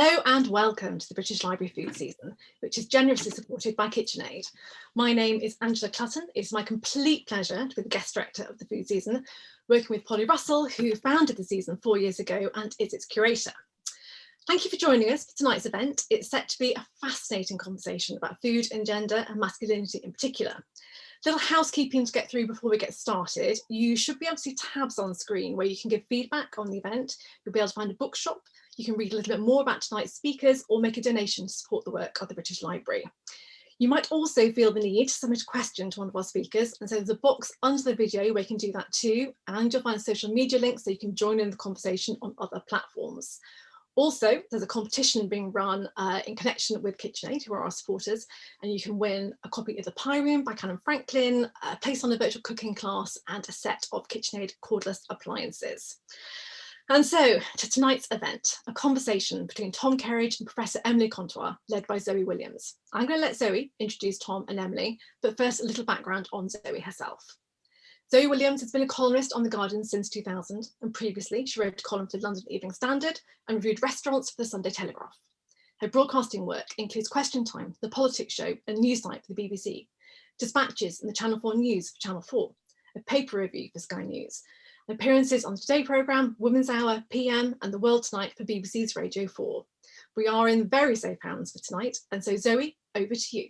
Hello and welcome to the British Library Food Season, which is generously supported by KitchenAid. My name is Angela Clutton. It's my complete pleasure to be the guest director of the Food Season, working with Polly Russell, who founded the season four years ago and is its curator. Thank you for joining us for tonight's event. It's set to be a fascinating conversation about food and gender and masculinity in particular. Little housekeeping to get through before we get started. You should be able to see tabs on screen where you can give feedback on the event. You'll be able to find a bookshop you can read a little bit more about tonight's speakers or make a donation to support the work of the British Library. You might also feel the need to submit a question to one of our speakers and so there's a box under the video where you can do that too and you'll find social media links so you can join in the conversation on other platforms. Also, there's a competition being run uh, in connection with KitchenAid, who are our supporters, and you can win a copy of The Pie Room by Calum Franklin, a place on a virtual cooking class, and a set of KitchenAid cordless appliances. And so to tonight's event, a conversation between Tom Kerridge and Professor Emily Contois, led by Zoe Williams. I'm going to let Zoe introduce Tom and Emily, but first a little background on Zoe herself. Zoe Williams has been a columnist on The Guardian since 2000, and previously she wrote a column for the London Evening Standard and reviewed restaurants for the Sunday Telegraph. Her broadcasting work includes Question Time, The Politics Show and Newsnight for the BBC, Dispatches and the Channel 4 News for Channel 4, a paper review for Sky News, appearances on the Today programme, Women's Hour, PM and The World Tonight for BBC's Radio 4. We are in very safe hands for tonight and so Zoe, over to you.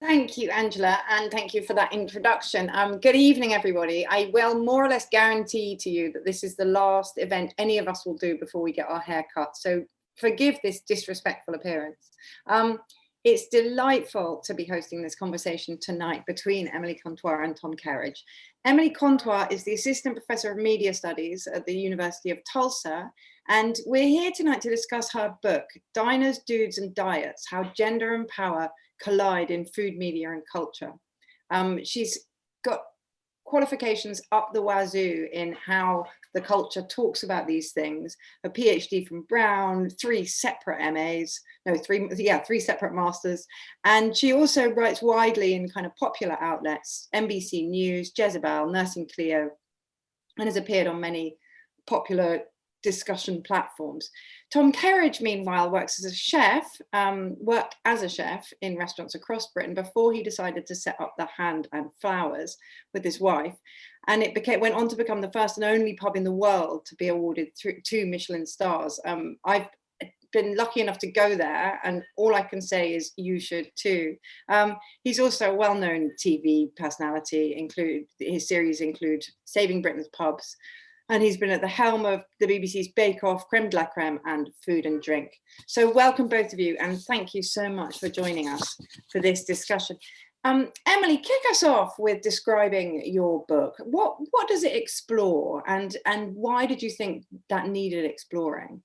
Thank you, Angela, and thank you for that introduction. Um, good evening, everybody. I will more or less guarantee to you that this is the last event any of us will do before we get our hair cut. So forgive this disrespectful appearance. Um, it's delightful to be hosting this conversation tonight between Emily Contois and Tom Kerridge. Emily Contois is the Assistant Professor of Media Studies at the University of Tulsa, and we're here tonight to discuss her book, Diners, Dudes and Diets, How Gender and Power Collide in Food, Media and Culture. Um, she's got qualifications up the wazoo in how the culture talks about these things, a PhD from Brown, three separate MAs, no, three, yeah, three separate masters. And she also writes widely in kind of popular outlets, NBC News, Jezebel, Nursing Clio, and has appeared on many popular discussion platforms. Tom Kerridge, meanwhile, works as a chef, um, worked as a chef in restaurants across Britain before he decided to set up the Hand and Flowers with his wife. And it became, went on to become the first and only pub in the world to be awarded two Michelin stars. Um, I've been lucky enough to go there and all I can say is you should too. Um, he's also a well-known TV personality, include his series include Saving Britain's Pubs, and he's been at the helm of the BBC's Bake Off, Creme de la Creme and Food and Drink. So welcome both of you and thank you so much for joining us for this discussion. Um, Emily, kick us off with describing your book. What, what does it explore and, and why did you think that needed exploring?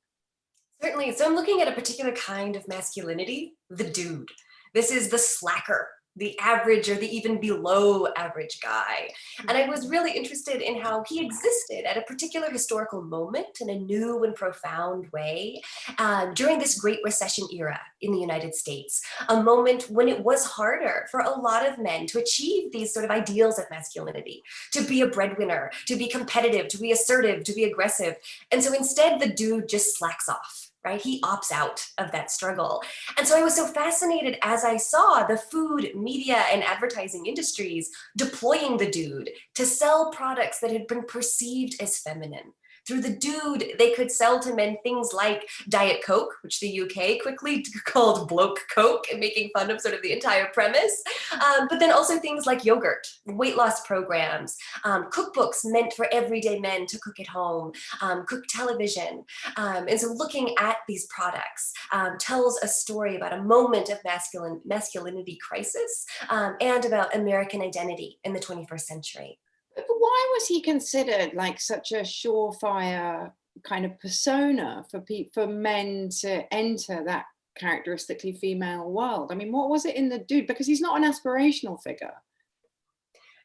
Certainly. So I'm looking at a particular kind of masculinity, the dude. This is the slacker, the average or the even below average guy. And I was really interested in how he existed at a particular historical moment in a new and profound way uh, during this Great Recession era in the United States, a moment when it was harder for a lot of men to achieve these sort of ideals of masculinity, to be a breadwinner, to be competitive, to be assertive, to be aggressive. And so instead the dude just slacks off right? He opts out of that struggle. And so I was so fascinated as I saw the food, media, and advertising industries deploying the dude to sell products that had been perceived as feminine through the dude, they could sell to men things like Diet Coke, which the UK quickly called bloke Coke and making fun of sort of the entire premise. Um, but then also things like yogurt, weight loss programs, um, cookbooks meant for everyday men to cook at home, um, cook television. Um, and so looking at these products um, tells a story about a moment of masculine masculinity crisis um, and about American identity in the 21st century why was he considered like such a surefire kind of persona for for men to enter that characteristically female world? I mean, what was it in the dude? Because he's not an aspirational figure.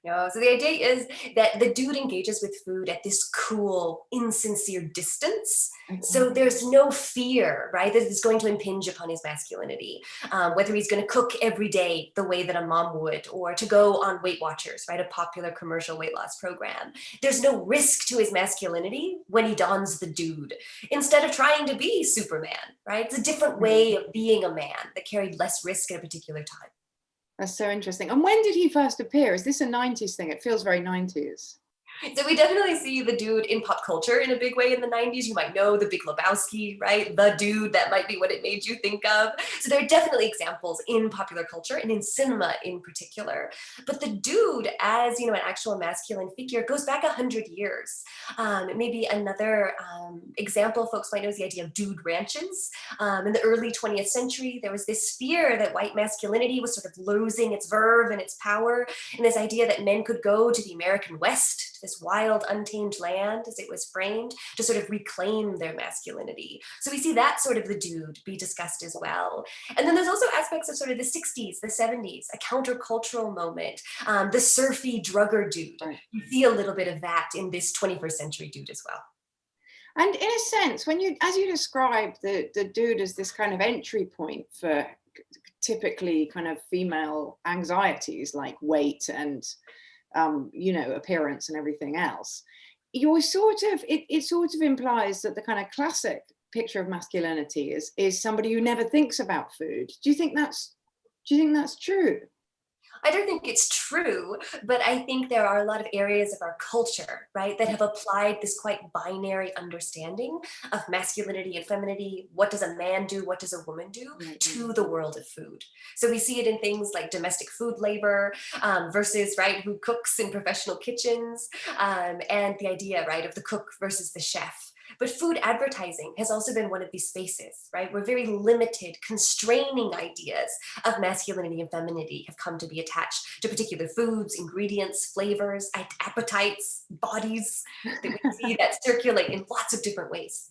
No, so the idea is that the dude engages with food at this cool, insincere distance. So there's no fear, right, that it's going to impinge upon his masculinity. Um, whether he's going to cook every day the way that a mom would, or to go on Weight Watchers, right, a popular commercial weight loss program. There's no risk to his masculinity when he dons the dude, instead of trying to be Superman, right? It's a different way of being a man that carried less risk at a particular time. That's so interesting. And when did he first appear? Is this a 90s thing? It feels very 90s. So we definitely see the dude in pop culture in a big way in the 90s. You might know the Big Lebowski, right? The dude, that might be what it made you think of. So there are definitely examples in popular culture and in cinema in particular. But the dude as, you know, an actual masculine figure goes back a hundred years. Um, maybe another um, example folks might know is the idea of dude ranches. Um, in the early 20th century, there was this fear that white masculinity was sort of losing its verve and its power, and this idea that men could go to the American West, to this wild, untamed land, as it was framed, to sort of reclaim their masculinity. So we see that sort of the dude be discussed as well. And then there's also aspects of sort of the 60s, the 70s, a countercultural moment, um, the surfy drugger dude. You see a little bit of that in this 21st century dude as well. And in a sense, when you, as you describe the, the dude as this kind of entry point for typically kind of female anxieties like weight and, um, you know, appearance and everything else, you're sort of, it, it sort of implies that the kind of classic picture of masculinity is, is somebody who never thinks about food. Do you think that's, do you think that's true? I don't think it's true, but I think there are a lot of areas of our culture, right, that have applied this quite binary understanding of masculinity and femininity. What does a man do? What does a woman do to the world of food? So we see it in things like domestic food labor um, versus, right, who cooks in professional kitchens um, and the idea, right, of the cook versus the chef. But food advertising has also been one of these spaces, right? Where very limited, constraining ideas of masculinity and femininity have come to be attached to particular foods, ingredients, flavors, appetites, bodies that we see that circulate in lots of different ways.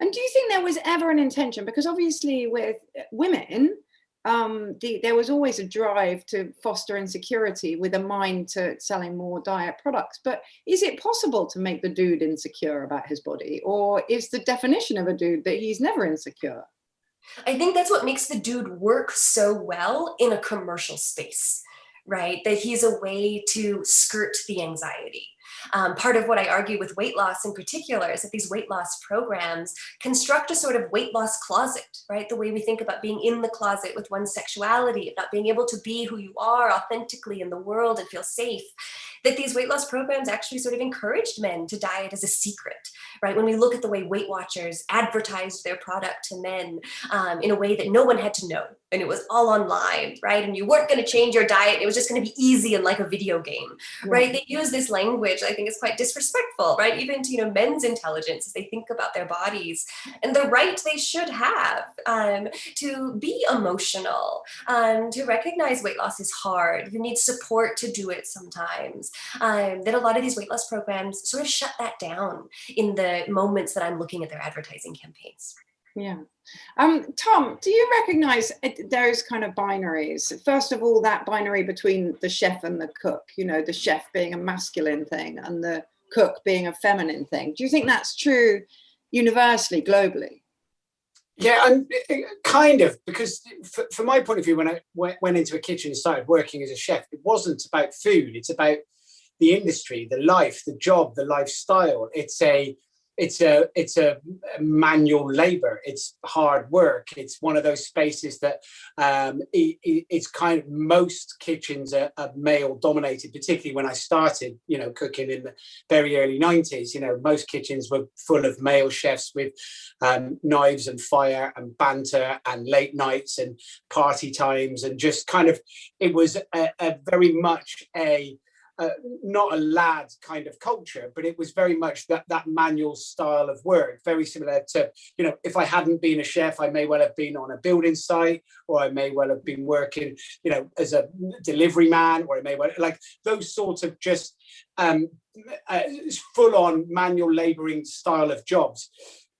And do you think there was ever an intention? Because obviously with uh, women, um, the, there was always a drive to foster insecurity with a mind to selling more diet products. But is it possible to make the dude insecure about his body? Or is the definition of a dude that he's never insecure? I think that's what makes the dude work so well in a commercial space, right? That he's a way to skirt the anxiety. Um, part of what I argue with weight loss in particular is that these weight loss programs construct a sort of weight loss closet, right? The way we think about being in the closet with one's sexuality, not being able to be who you are authentically in the world and feel safe that these weight loss programs actually sort of encouraged men to diet as a secret, right? When we look at the way Weight Watchers advertised their product to men um, in a way that no one had to know, and it was all online, right? And you weren't going to change your diet. It was just going to be easy and like a video game, right? They use this language I think is quite disrespectful, right? Even to, you know, men's intelligence as they think about their bodies and the right they should have um, to be emotional, um, to recognize weight loss is hard. You need support to do it sometimes. Um, that a lot of these weight loss programs sort of shut that down in the moments that I'm looking at their advertising campaigns. Yeah. Um, Tom, do you recognize those kind of binaries? First of all, that binary between the chef and the cook, you know, the chef being a masculine thing and the cook being a feminine thing. Do you think that's true universally, globally? Yeah, and kind of, because from my point of view, when I went into a kitchen and started working as a chef, it wasn't about food. It's about the industry, the life, the job, the lifestyle. It's a it's a it's a manual labor. It's hard work. It's one of those spaces that um, it, it's kind of most kitchens are, are, male dominated particularly when i started you know cooking in the very early 90s you know most kitchens were full of male chefs with um, knives and fire and banter and late nights and party times and just kind of it was a, a very much a uh, not a lad kind of culture, but it was very much that that manual style of work, very similar to, you know, if I hadn't been a chef, I may well have been on a building site, or I may well have been working, you know, as a delivery man, or I may well, like those sorts of just um, uh, full on manual laboring style of jobs.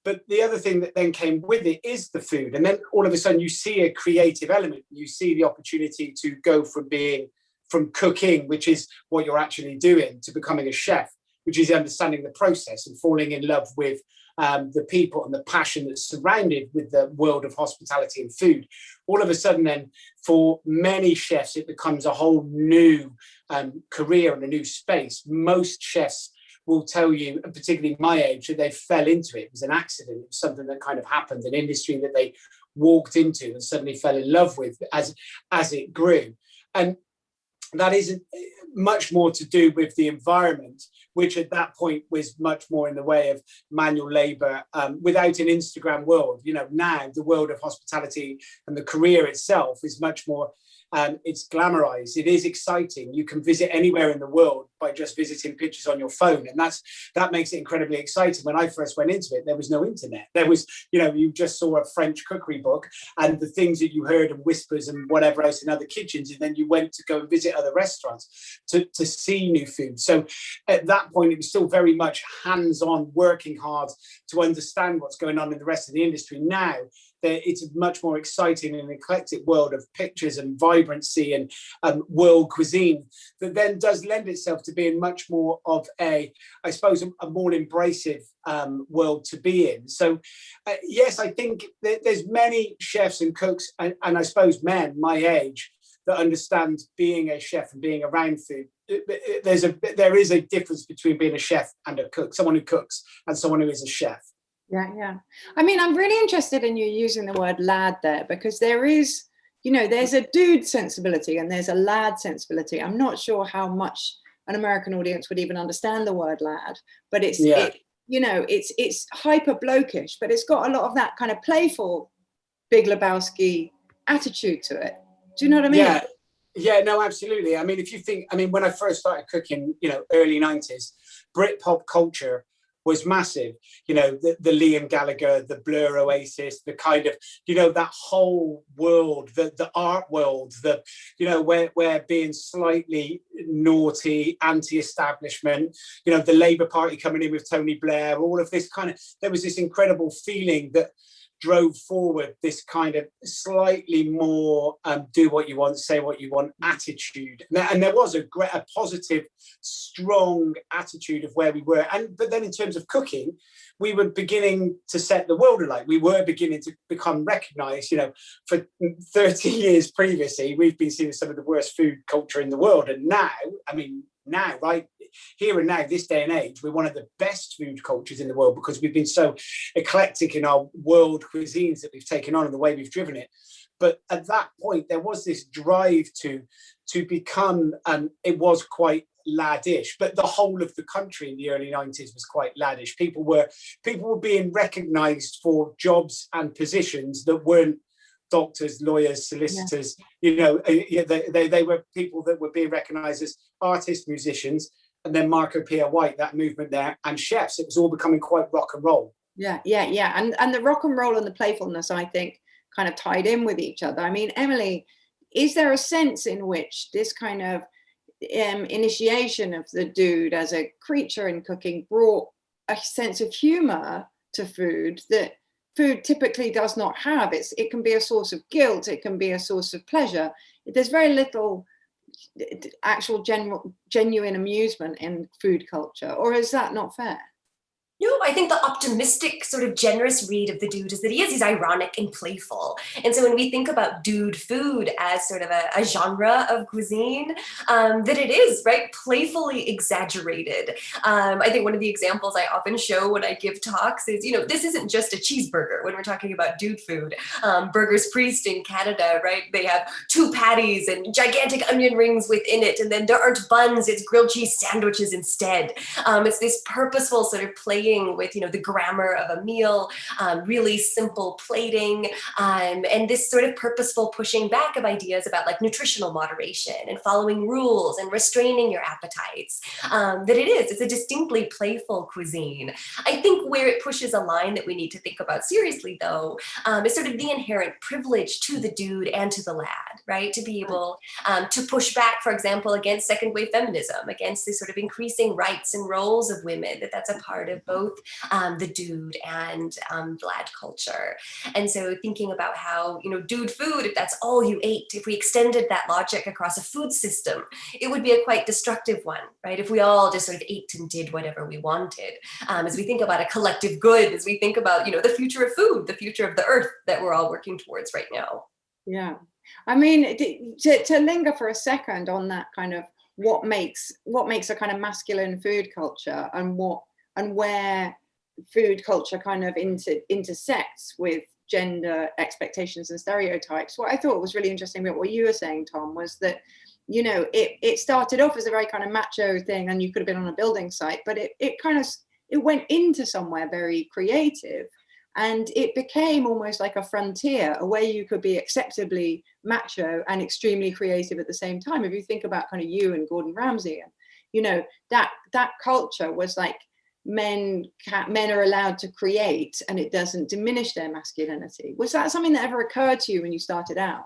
But the other thing that then came with it is the food. And then all of a sudden you see a creative element, you see the opportunity to go from being from cooking, which is what you're actually doing, to becoming a chef, which is understanding the process and falling in love with um, the people and the passion that's surrounded with the world of hospitality and food. All of a sudden then, for many chefs, it becomes a whole new um, career and a new space. Most chefs will tell you, particularly my age, that they fell into it. It was an accident. It was something that kind of happened, an industry that they walked into and suddenly fell in love with as, as it grew. And that isn't eh, much more to do with the environment, which at that point was much more in the way of manual labor um, without an Instagram world. You know, now the world of hospitality and the career itself is much more um, it's glamorized. It is exciting. You can visit anywhere in the world by just visiting pictures on your phone. And that's that makes it incredibly exciting. When I first went into it, there was no internet. There was, you know, you just saw a French cookery book and the things that you heard and whispers and whatever else in other kitchens. And then you went to go and visit other restaurants to, to see new food. So at that point, it was still very much hands-on, working hard to understand what's going on in the rest of the industry. Now it's a much more exciting and eclectic world of pictures and vibrancy and um, world cuisine that then does lend itself to being much more of a, I suppose, a, a more embracive um, world to be in. So uh, yes, I think there's many chefs and cooks and, and I suppose men my age that understand being a chef and being around food there's a there is a difference between being a chef and a cook someone who cooks and someone who is a chef yeah, yeah. I mean, I'm really interested in you using the word lad there because there is, you know, there's a dude sensibility and there's a lad sensibility. I'm not sure how much an American audience would even understand the word lad, but it's, yeah. it, you know, it's it's hyper blokish, but it's got a lot of that kind of playful Big Lebowski attitude to it. Do you know what I mean? Yeah. Yeah, no, absolutely. I mean, if you think, I mean, when I first started cooking, you know, early 90s, Brit-pop culture was massive. You know, the, the Liam Gallagher, the Blur Oasis, the kind of, you know, that whole world, the, the art world, the, you know, where, where being slightly naughty, anti-establishment, you know, the Labour Party coming in with Tony Blair, all of this kind of, there was this incredible feeling that drove forward this kind of slightly more um, do what you want, say what you want attitude. And there was a, great, a positive, strong attitude of where we were. And but then in terms of cooking, we were beginning to set the world alight. We were beginning to become recognized, you know, for 30 years previously, we've been seen as some of the worst food culture in the world. And now, I mean, now, right here and now, this day and age, we're one of the best food cultures in the world because we've been so eclectic in our world cuisines that we've taken on and the way we've driven it. But at that point, there was this drive to to become, um, it was quite laddish, but the whole of the country in the early 90s was quite laddish. People were people were being recognized for jobs and positions that weren't doctors, lawyers, solicitors, yeah. you know, uh, they, they, they, were people that were being recognized as artists, musicians, and then Marco Pierre White, that movement there, and chefs. It was all becoming quite rock and roll. Yeah, yeah, yeah. And, and the rock and roll and the playfulness, I think, kind of tied in with each other. I mean, Emily, is there a sense in which this kind of um, initiation of the dude as a creature in cooking brought a sense of humor to food that food typically does not have. It's, it can be a source of guilt, it can be a source of pleasure. There's very little actual general, genuine amusement in food culture, or is that not fair? No, I think the optimistic, sort of generous read of the dude is that he is, he's ironic and playful. And so when we think about dude food as sort of a, a genre of cuisine, um, that it is, right, playfully exaggerated. Um, I think one of the examples I often show when I give talks is, you know, this isn't just a cheeseburger when we're talking about dude food. Um, Burgers Priest in Canada, right, they have two patties and gigantic onion rings within it, and then there aren't buns, it's grilled cheese sandwiches instead. Um, it's this purposeful sort of play playing with, you know, the grammar of a meal, um, really simple plating, um, and this sort of purposeful pushing back of ideas about like nutritional moderation and following rules and restraining your appetites. Um, that it is, it's a distinctly playful cuisine. I think where it pushes a line that we need to think about seriously though, um, is sort of the inherent privilege to the dude and to the lad, right? To be able um, to push back, for example, against second wave feminism, against this sort of increasing rights and roles of women, that that's a part of both both um, the dude and um, lad culture. And so thinking about how, you know, dude food, if that's all you ate, if we extended that logic across a food system, it would be a quite destructive one, right? If we all just sort of ate and did whatever we wanted. Um, as we think about a collective good, as we think about, you know, the future of food, the future of the earth that we're all working towards right now. Yeah. I mean, to, to linger for a second on that kind of what makes what makes a kind of masculine food culture and what and where food culture kind of inter, intersects with gender expectations and stereotypes. What I thought was really interesting about what you were saying, Tom, was that, you know, it, it started off as a very kind of macho thing and you could have been on a building site, but it, it kind of, it went into somewhere very creative and it became almost like a frontier, a way you could be acceptably macho and extremely creative at the same time. If you think about kind of you and Gordon Ramsay, you know that that culture was like men men are allowed to create, and it doesn't diminish their masculinity. Was that something that ever occurred to you when you started out?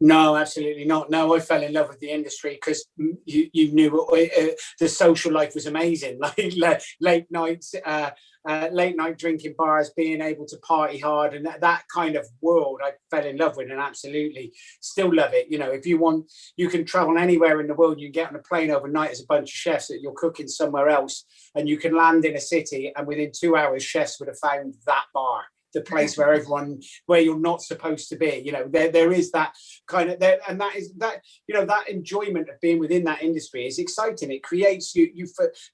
No, absolutely not. No, I fell in love with the industry because you, you knew uh, the social life was amazing, like late nights, uh, uh, late night drinking bars, being able to party hard and that, that kind of world I fell in love with and absolutely still love it. You know, if you want, you can travel anywhere in the world, you can get on a plane overnight as a bunch of chefs that you're cooking somewhere else and you can land in a city and within two hours chefs would have found that bar the place where everyone where you're not supposed to be you know there there is that kind of there and that is that you know that enjoyment of being within that industry is exciting. It creates you you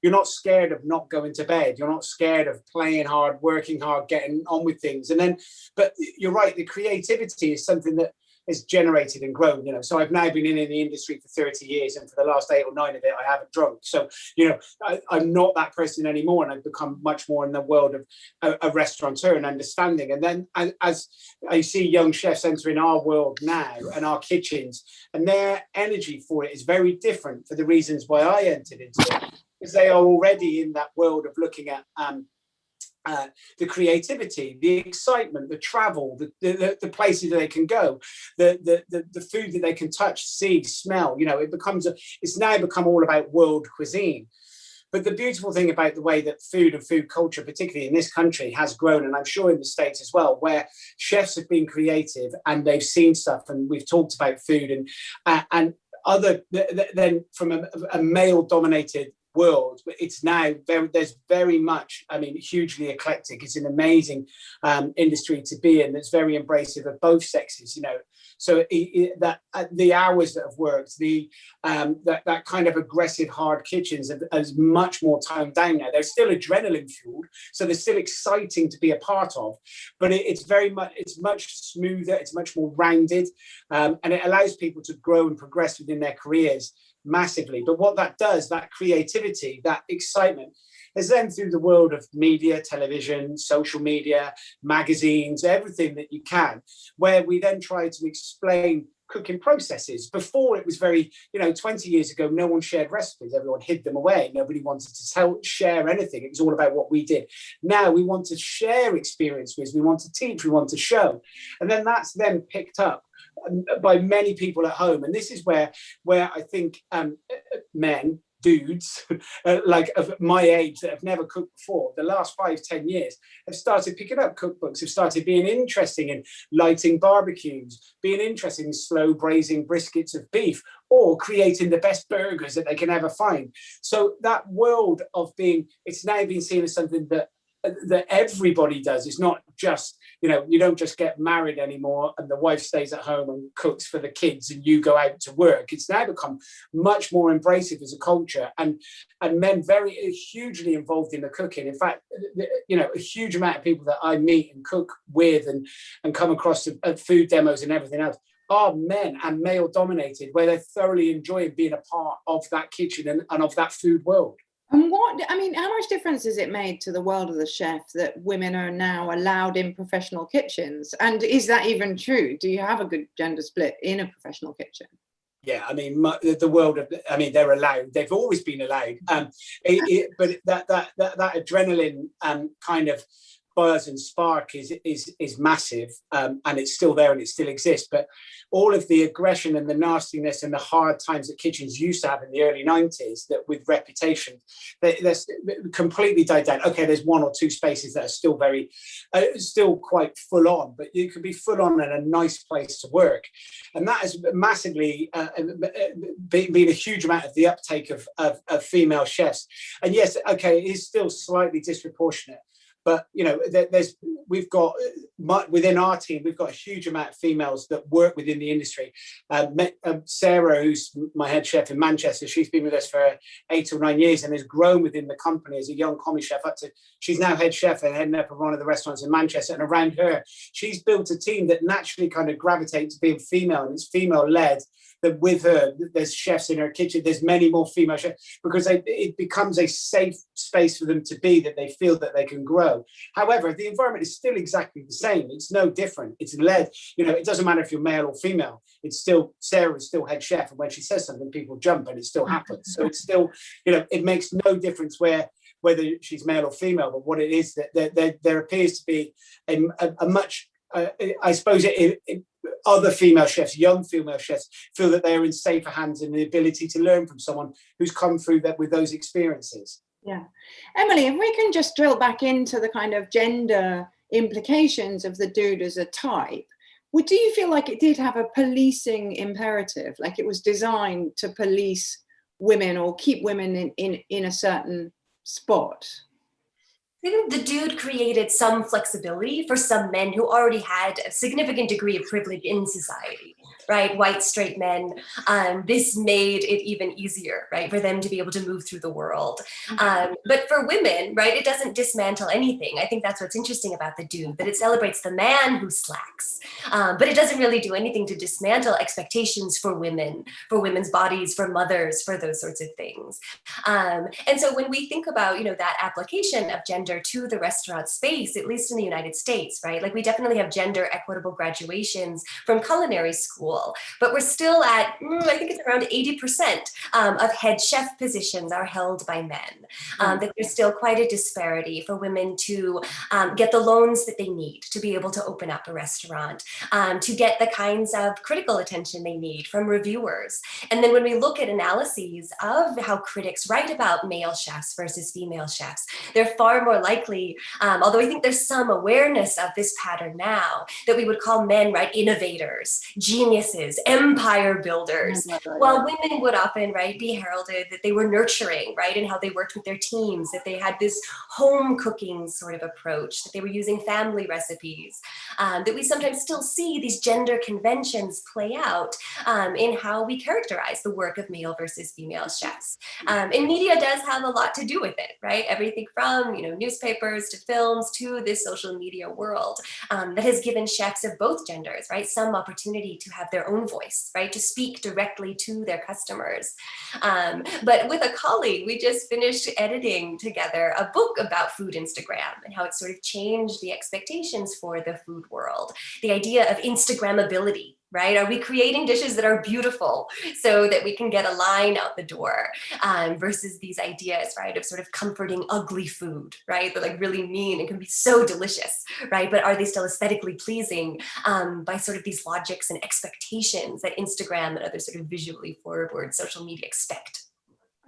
you're not scared of not going to bed. You're not scared of playing hard working hard getting on with things. And then but you're right the creativity is something that has generated and grown, you know. So I've now been in, in the industry for 30 years and for the last eight or nine of it, I haven't drunk. So, you know, I, am not that person anymore and I've become much more in the world of a, a restaurateur and understanding. And then as, as I see young chefs entering our world now and our kitchens and their energy for it is very different for the reasons why I entered into it because they are already in that world of looking at um, uh, the creativity, the excitement, the travel, the, the, the places that they can go, the, the, the, the, food that they can touch, see, smell, you know, it becomes, a, it's now become all about world cuisine. But the beautiful thing about the way that food and food culture, particularly in this country, has grown, and I'm sure in the States as well, where chefs have been creative and they've seen stuff and we've talked about food and, uh, and other than from a, a male dominated world but it's now very there's very much i mean hugely eclectic. It's an amazing um, industry to be in that's very embracive of both sexes you know. So it, it, that uh, the hours that have worked the um, that, that kind of aggressive hard kitchens is much more toned down now. They're still adrenaline fueled so they're still exciting to be a part of but it, it's very much it's much smoother it's much more rounded um, and it allows people to grow and progress within their careers massively. But what that does, that creativity, that excitement, is then through the world of media, television, social media, magazines, everything that you can, where we then try to explain cooking processes. Before it was very, you know, 20 years ago, no one shared recipes, everyone hid them away. Nobody wanted to tell, share anything. It was all about what we did. Now we want to share experiences, we want to teach, we want to show. And then that's then picked up um, by many people at home. And this is where, where I think um, men, dudes uh, like of my age that have never cooked before the last five ten years have started picking up cookbooks have started being interesting in lighting barbecues being interested in slow braising briskets of beef or creating the best burgers that they can ever find. So that world of being it's now been seen as something that that everybody does. It's not just, you know, you don't just get married anymore and the wife stays at home and cooks for the kids and you go out to work. It's now become much more embracive as a culture and and men very hugely involved in the cooking. In fact, you know, a huge amount of people that I meet and cook with and, and come across at food demos and everything else are men and male dominated where they're thoroughly enjoying being a part of that kitchen and, and of that food world. And what, I mean, how much difference has it made to the world of the chef that women are now allowed in professional kitchens? And is that even true? Do you have a good gender split in a professional kitchen? Yeah, I mean, the world of, I mean, they're allowed, they've always been allowed. Um, it, it, but that, that, that, that adrenaline um, kind of buzz and spark is is is massive um, and it's still there and it still exists but all of the aggression and the nastiness and the hard times that kitchens used to have in the early 90s that with reputation they, that's completely died down. Okay there's one or two spaces that are still very uh, still quite full on but you can be full on and a nice place to work. And that has massively uh, uh been, been, a huge amount of the uptake of, of, of female chefs. And yes okay it is still slightly disproportionate but you know there, there's we've got uh, within our team we've got a huge amount of females that work within the industry. Uh, um, sarah who's my head chef in manchester she's been with us for eight or nine years and has grown within the company as a young commis chef up to she's now head chef and heading up one of the restaurants in manchester. And around her she's built a team that naturally kind of gravitates to being female. And it's female led that with her, there's chefs in her kitchen, there's many more female chefs, because they, it becomes a safe space for them to be that they feel that they can grow. However, the environment is still exactly the same. It's no different. It's led, you know, it doesn't matter if you're male or female. It's still, Sarah is still head chef. And when she says something, people jump and it still happens. So it's still, you know, it makes no difference where whether she's male or female, but what it is that there, there, there appears to be a, a, a much uh, I suppose it, it, other female chefs, young female chefs, feel that they are in safer hands and the ability to learn from someone who's come through that with those experiences. Yeah. Emily, if we can just drill back into the kind of gender implications of the dude as a type, would do you feel like it did have a policing imperative, like it was designed to police women or keep women in, in, in a certain spot? I think the dude created some flexibility for some men who already had a significant degree of privilege in society right? White straight men. Um, this made it even easier, right, for them to be able to move through the world. Mm-hmm. Um, but for women, right, it doesn't dismantle anything. I think that's what's interesting about the dude, that it celebrates the man who slacks, um, but it doesn't really do anything to dismantle expectations for women, for women's bodies, for mothers, for those sorts of things. Um, and so when we think about, you know, that application of gender to the restaurant space, at least in the United States, right, like we definitely have gender equitable graduations from culinary school but we're still at, mm, I think it's around 80% um, of head chef positions are held by men. Um, that there's still quite a disparity for women to um, get the loans that they need to be able to open up a restaurant, um, to get the kinds of critical attention they need from reviewers. And then when we look at analyses of how critics write about male chefs versus female chefs, they're far more likely, um, although I think there's some awareness of this pattern now, that we would call men, right, innovators, genius empire builders, while women would often, right, be heralded that they were nurturing, right, and how they worked with their teams, that they had this home cooking sort of approach, that they were using family recipes, um, that we sometimes still see these gender conventions play out um, in how we characterize the work of male versus female chefs. Um, and media does have a lot to do with it, right? Everything from, you know, newspapers to films to this social media world um, that has given chefs of both genders, right, some opportunity to have their own voice, right? To speak directly to their customers. Um, but with a colleague, we just finished editing together a book about food Instagram and how it sort of changed the expectations for the food world. The idea of Instagrammability, right? Are we creating dishes that are beautiful so that we can get a line out the door um, versus these ideas, right, of sort of comforting ugly food, right? That like really mean and can be so delicious, right? But are they still aesthetically pleasing um, by sort of these logics and expectations that Instagram and other sort of visually forward social media expect?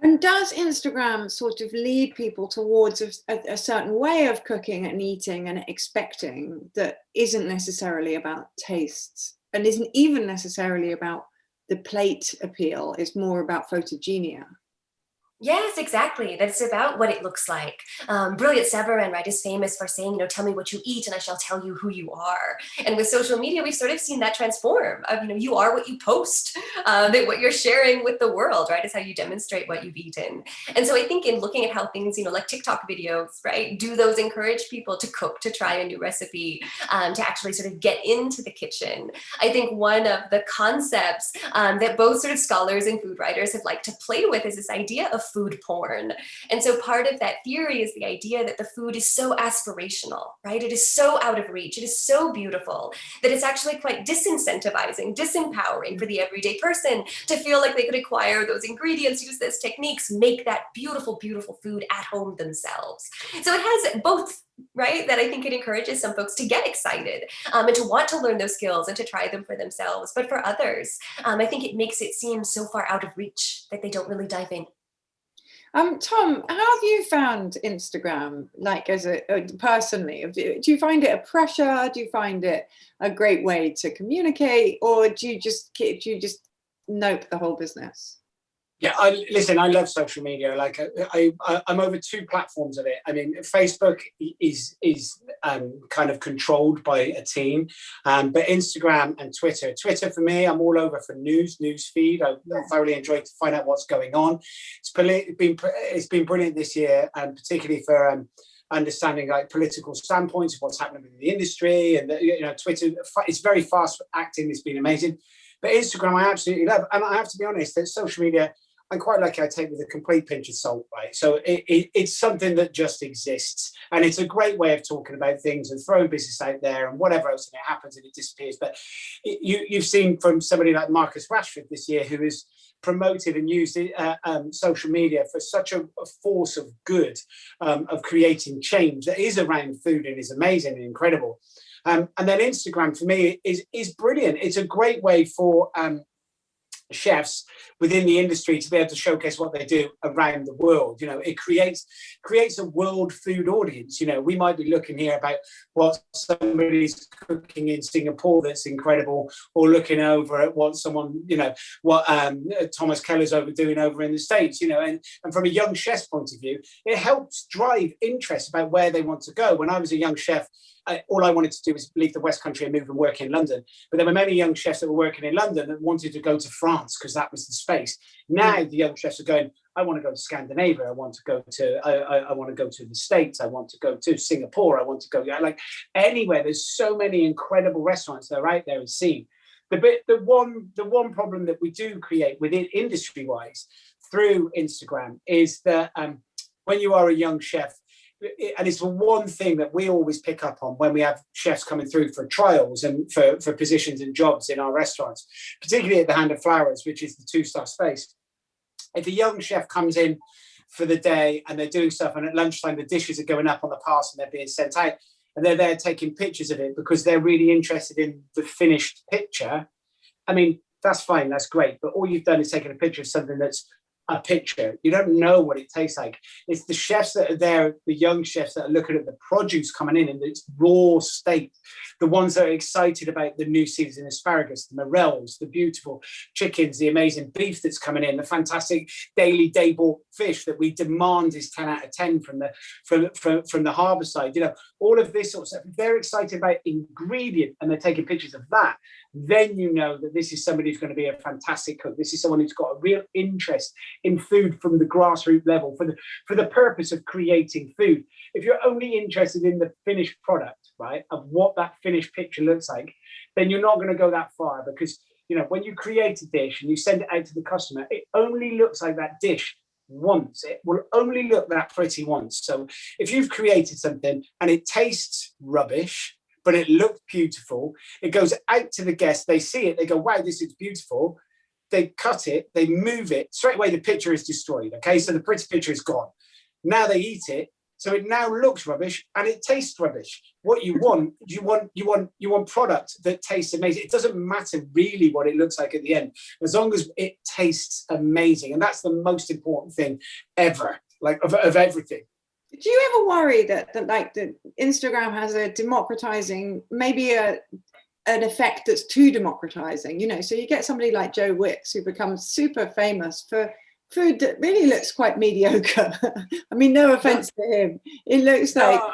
And does Instagram sort of lead people towards a, a, certain way of cooking and eating and expecting that isn't necessarily about tastes? And isn't even necessarily about the plate appeal, it's more about photogenia. Yes, exactly. That's about what it looks like. Um, Brillat Savarin, right, is famous for saying, you know, tell me what you eat and I shall tell you who you are. And with social media, we've sort of seen that transform of, you know, you are what you post, uh, that what you're sharing with the world, right, is how you demonstrate what you've eaten. And so I think in looking at how things, you know, like TikTok videos, right, do those encourage people to cook, to try a new recipe, um, to actually sort of get into the kitchen. I think one of the concepts um, that both sort of scholars and food writers have liked to play with is this idea of food porn. And so part of that theory is the idea that the food is so aspirational, right? It is so out of reach. It is so beautiful that it's actually quite disincentivizing, disempowering for the everyday person to feel like they could acquire those ingredients, use those techniques, make that beautiful, beautiful food at home themselves. So it has both right? That I think it encourages some folks to get excited um, and to want to learn those skills and to try them for themselves. But for others, um, I think it makes it seem so far out of reach that they don't really dive in. Um, Tom, how have you found Instagram, like as a, uh, personally? Do you find it a pressure? Do you find it a great way to communicate, or do you just do you just nope the whole business? Yeah, I listen. I love social media. Like I, I, I'm over two platforms of it. I mean, Facebook is is um, kind of controlled by a team, um, but Instagram and Twitter. Twitter for me, I'm all over for news, news feed. I thoroughly enjoy to find out what's going on. It's been it's been brilliant this year, and particularly for. Um, understanding like political standpoints of what's happening in the industry and the, you know twitter it's very fast acting it's been amazing but instagram i absolutely love and i have to be honest that social media I'm quite lucky I take with a complete pinch of salt, right? So it, it, it's something that just exists. And it's a great way of talking about things and throwing business out there and whatever else, and it happens and it disappears. But it, you, you've seen from somebody like Marcus Rashford this year, who has promoted and used uh, um, social media for such a, a force of good, um, of creating change that is around food and is amazing and incredible. Um, and then Instagram for me is, is brilliant. It's a great way for um, chefs within the industry to be able to showcase what they do around the world. You know it creates creates a world food audience. You know we might be looking here about what somebody's cooking in singapore that's incredible or looking over at what someone you know what um, thomas keller's over doing over in the states you know and, and from a young chef's point of view it helps drive interest about where they want to go. When i was a young chef I, all I wanted to do was leave the West Country and move and work in London. But there were many young chefs that were working in London that wanted to go to France because that was the space. Now mm. the young chefs are going, I want to go to Scandinavia. I want to go to, I, I, I, want to go to the States. I want to go to Singapore. I want to go, like anywhere. There's so many incredible restaurants that are out there and seen. The bit, the one, the one problem that we do create within industry wise through Instagram is that um, when you are a young chef, and it's the one thing that we always pick up on when we have chefs coming through for trials and for, for positions and jobs in our restaurants, particularly at the Hand of Flowers, which is the two-star space. If a young chef comes in for the day and they're doing stuff and at lunchtime the dishes are going up on the pass and they're being sent out and they're there taking pictures of it because they're really interested in the finished picture, I mean, that's fine, that's great. But all you've done is taken a picture of something that's a picture. You don't know what it tastes like. It's the chefs that are there, the young chefs that are looking at the produce coming in in its raw state, the ones that are excited about the new season asparagus, the morels, the beautiful chickens, the amazing beef that's coming in, the fantastic daily day bought fish that we demand is 10 out of 10 from the from, from, from the harbour side. You know, all of this sort of stuff. They're excited about ingredient and they're taking pictures of that, then you know that this is somebody who's going to be a fantastic cook. This is someone who's got a real interest in food from the grassroots level for the for the purpose of creating food. If you're only interested in the finished product, right, of what that finished picture looks like, then you're not going to go that far because you know when you create a dish and you send it out to the customer, it only looks like that dish once. It will only look that pretty once. So if you've created something and it tastes rubbish, but it looks beautiful. It goes out to the guests. They see it. They go, wow, this is beautiful. They cut it. They move it. Straight away, the picture is destroyed. Okay, so the pretty picture is gone. Now they eat it. So it now looks rubbish and it tastes rubbish. What you want, you want, you want, you want product that tastes amazing. It doesn't matter really what it looks like at the end, as long as it tastes amazing. And that's the most important thing ever, like of, of everything do you ever worry that, that like the Instagram has a democratizing, maybe a an effect that's too democratizing, you know, so you get somebody like Joe Wicks who becomes super famous for food that really looks quite mediocre. I mean, no offense to him. It looks like... No,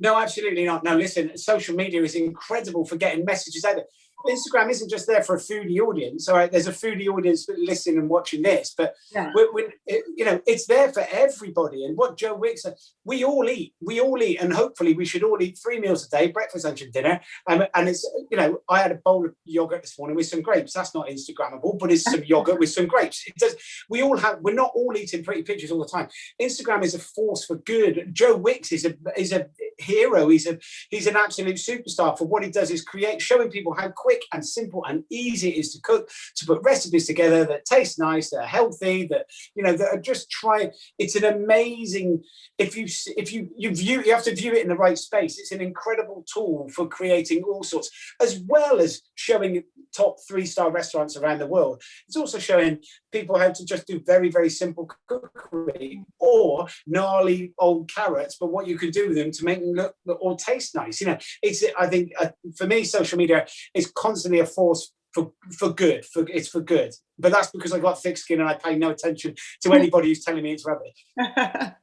no, absolutely not. No, listen, social media is incredible for getting messages out there. Instagram isn't just there for a foodie audience. All right, there's a foodie audience listening and watching this, but yeah. we, we, it, you know, it's there for everybody. And what Joe Wicks said, we all eat, we all eat, and hopefully we should all eat three meals a day, breakfast, lunch, and dinner. Um, and it's, you know, I had a bowl of yogurt this morning with some grapes. That's not Instagrammable, but it's some yogurt with some grapes. It does. We all have. We're not all eating pretty pictures all the time. Instagram is a force for good. Joe Wicks is a is a hero. He's a he's an absolute superstar for what he does is create, showing people how quick and simple and easy it is to cook, to put recipes together that taste nice, that are healthy, that you know that are just try. It's an amazing. If you if you you view you have to view it in the right space. It's an incredible tool for creating all sorts, as well as showing top three star restaurants around the world. It's also showing people how to just do very very simple cookery or gnarly old carrots, but what you can do with them to make look or taste nice. You know, it's I think uh, for me, social media is constantly a force for for good. For it's for good, but that's because I've got thick skin and I pay no attention to anybody who's telling me it's rubbish.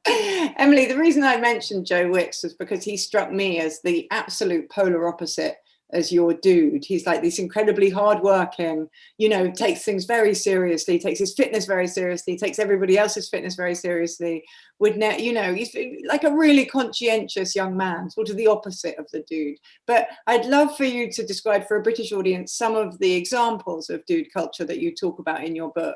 Emily, the reason I mentioned Joe Wicks was because he struck me as the absolute polar opposite as your dude. He's like this incredibly hardworking, you know, takes things very seriously, takes his fitness very seriously, takes everybody else's fitness very seriously. Would ne you know, he's like a really conscientious young man, sort of the opposite of the dude. But I'd love for you to describe for a British audience some of the examples of dude culture that you talk about in your book.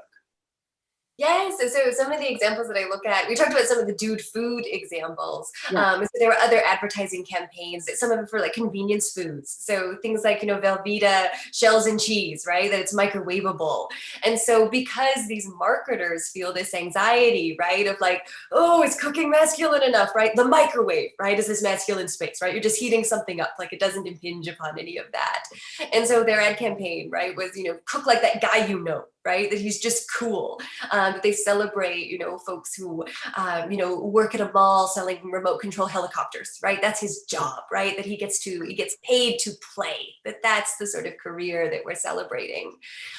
Yes, so, so some of the examples that I look at, we talked about some of the dude food examples. Yeah. Um, so there were other advertising campaigns, some of them for like convenience foods. So things like, you know, Velveeta shells and cheese, right? That it's microwavable. And so because these marketers feel this anxiety, right? Of like, oh, is cooking masculine enough, right? The microwave, right? Is this masculine space, right? You're just heating something up, like it doesn't impinge upon any of that. And so their ad campaign, right, was, you know, cook like that guy you know, right? That he's just cool. Um, that they celebrate, you know, folks who, um, you know, work at a mall selling remote control helicopters, right? That's his job, right? That he gets to, he gets paid to play. That that's the sort of career that we're celebrating.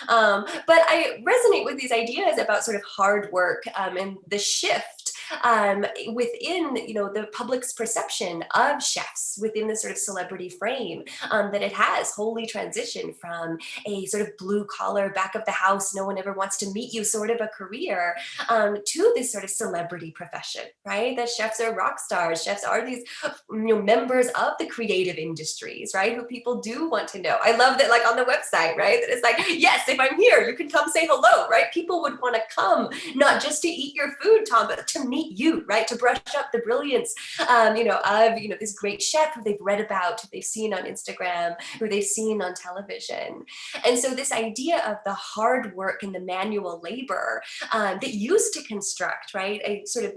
Um, but I resonate with these ideas about sort of hard work um, and the shift um, within you know the public's perception of chefs within the sort of celebrity frame um, that it has wholly transitioned from a sort of blue collar back of the house no one ever wants to meet you sort of a career um, to this sort of celebrity profession right? That chefs are rock stars chefs are these you know members of the creative industries right? Who people do want to know. I love that like on the website right? That it's like yes if I'm here you can come say hello right? People would want to come not just to eat your food Tom but to meet meet you, right? To brush up the brilliance, um, you know, of, you know, this great chef who they've read about, who they've seen on Instagram, who they've seen on television. And so this idea of the hard work and the manual labor um, that used to construct, right, a sort of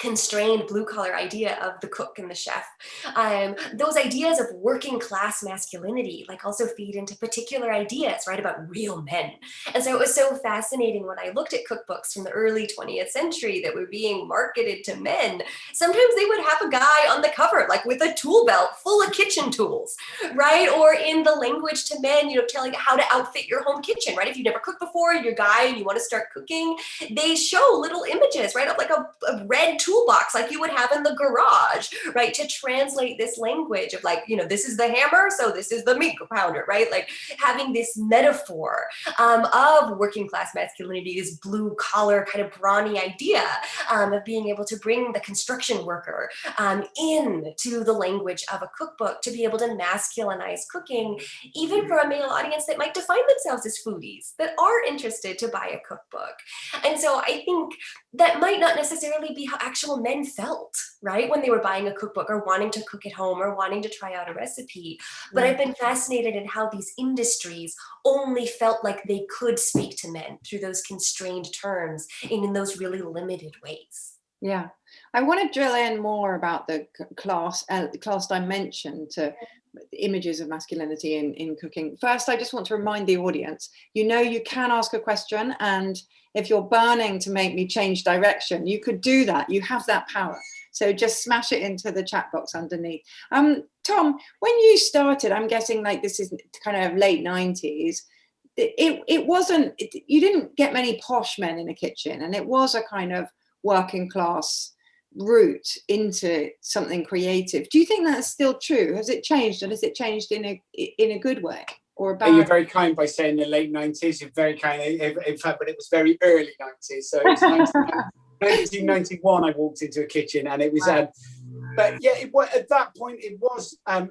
constrained blue collar idea of the cook and the chef. Um, those ideas of working class masculinity like also feed into particular ideas, right, about real men. And so it was so fascinating when I looked at cookbooks from the early 20th century that were being marketed to men. Sometimes they would have a guy on the cover, like with a tool belt full of kitchen tools, right? Or in the language to men, you know, telling how to outfit your home kitchen, right? If you've never cooked before, you're a guy and you want to start cooking, they show little images, right, of like a, a red tool toolbox like you would have in the garage, right? To translate this language of like, you know, this is the hammer, so this is the meat pounder, right? Like having this metaphor um, of working class masculinity, this blue collar kind of brawny idea um, of being able to bring the construction worker um, into the language of a cookbook to be able to masculinize cooking, even for a male audience that might define themselves as foodies, that are interested to buy a cookbook. And so I think that might not necessarily be how actual men felt, right? When they were buying a cookbook or wanting to cook at home or wanting to try out a recipe. But I've been fascinated in how these industries only felt like they could speak to men through those constrained terms and in those really limited ways. Yeah, I want to drill in more about the class, uh, class dimension to images of masculinity in, in cooking. First, I just want to remind the audience, you know you can ask a question and if you're burning to make me change direction, you could do that. You have that power. So just smash it into the chat box underneath. Um, Tom, when you started, I'm guessing like this is kind of late 90s, it, it wasn't, it, you didn't get many posh men in a kitchen and it was a kind of working class route into something creative. Do you think that's still true? Has it changed and has it changed in a in a good way or? You're very kind by saying the late 90s. You're very kind. In fact, but it was very early 90s. So it's 1991 I walked into a kitchen and it was um, but yeah, it, at that point it was um,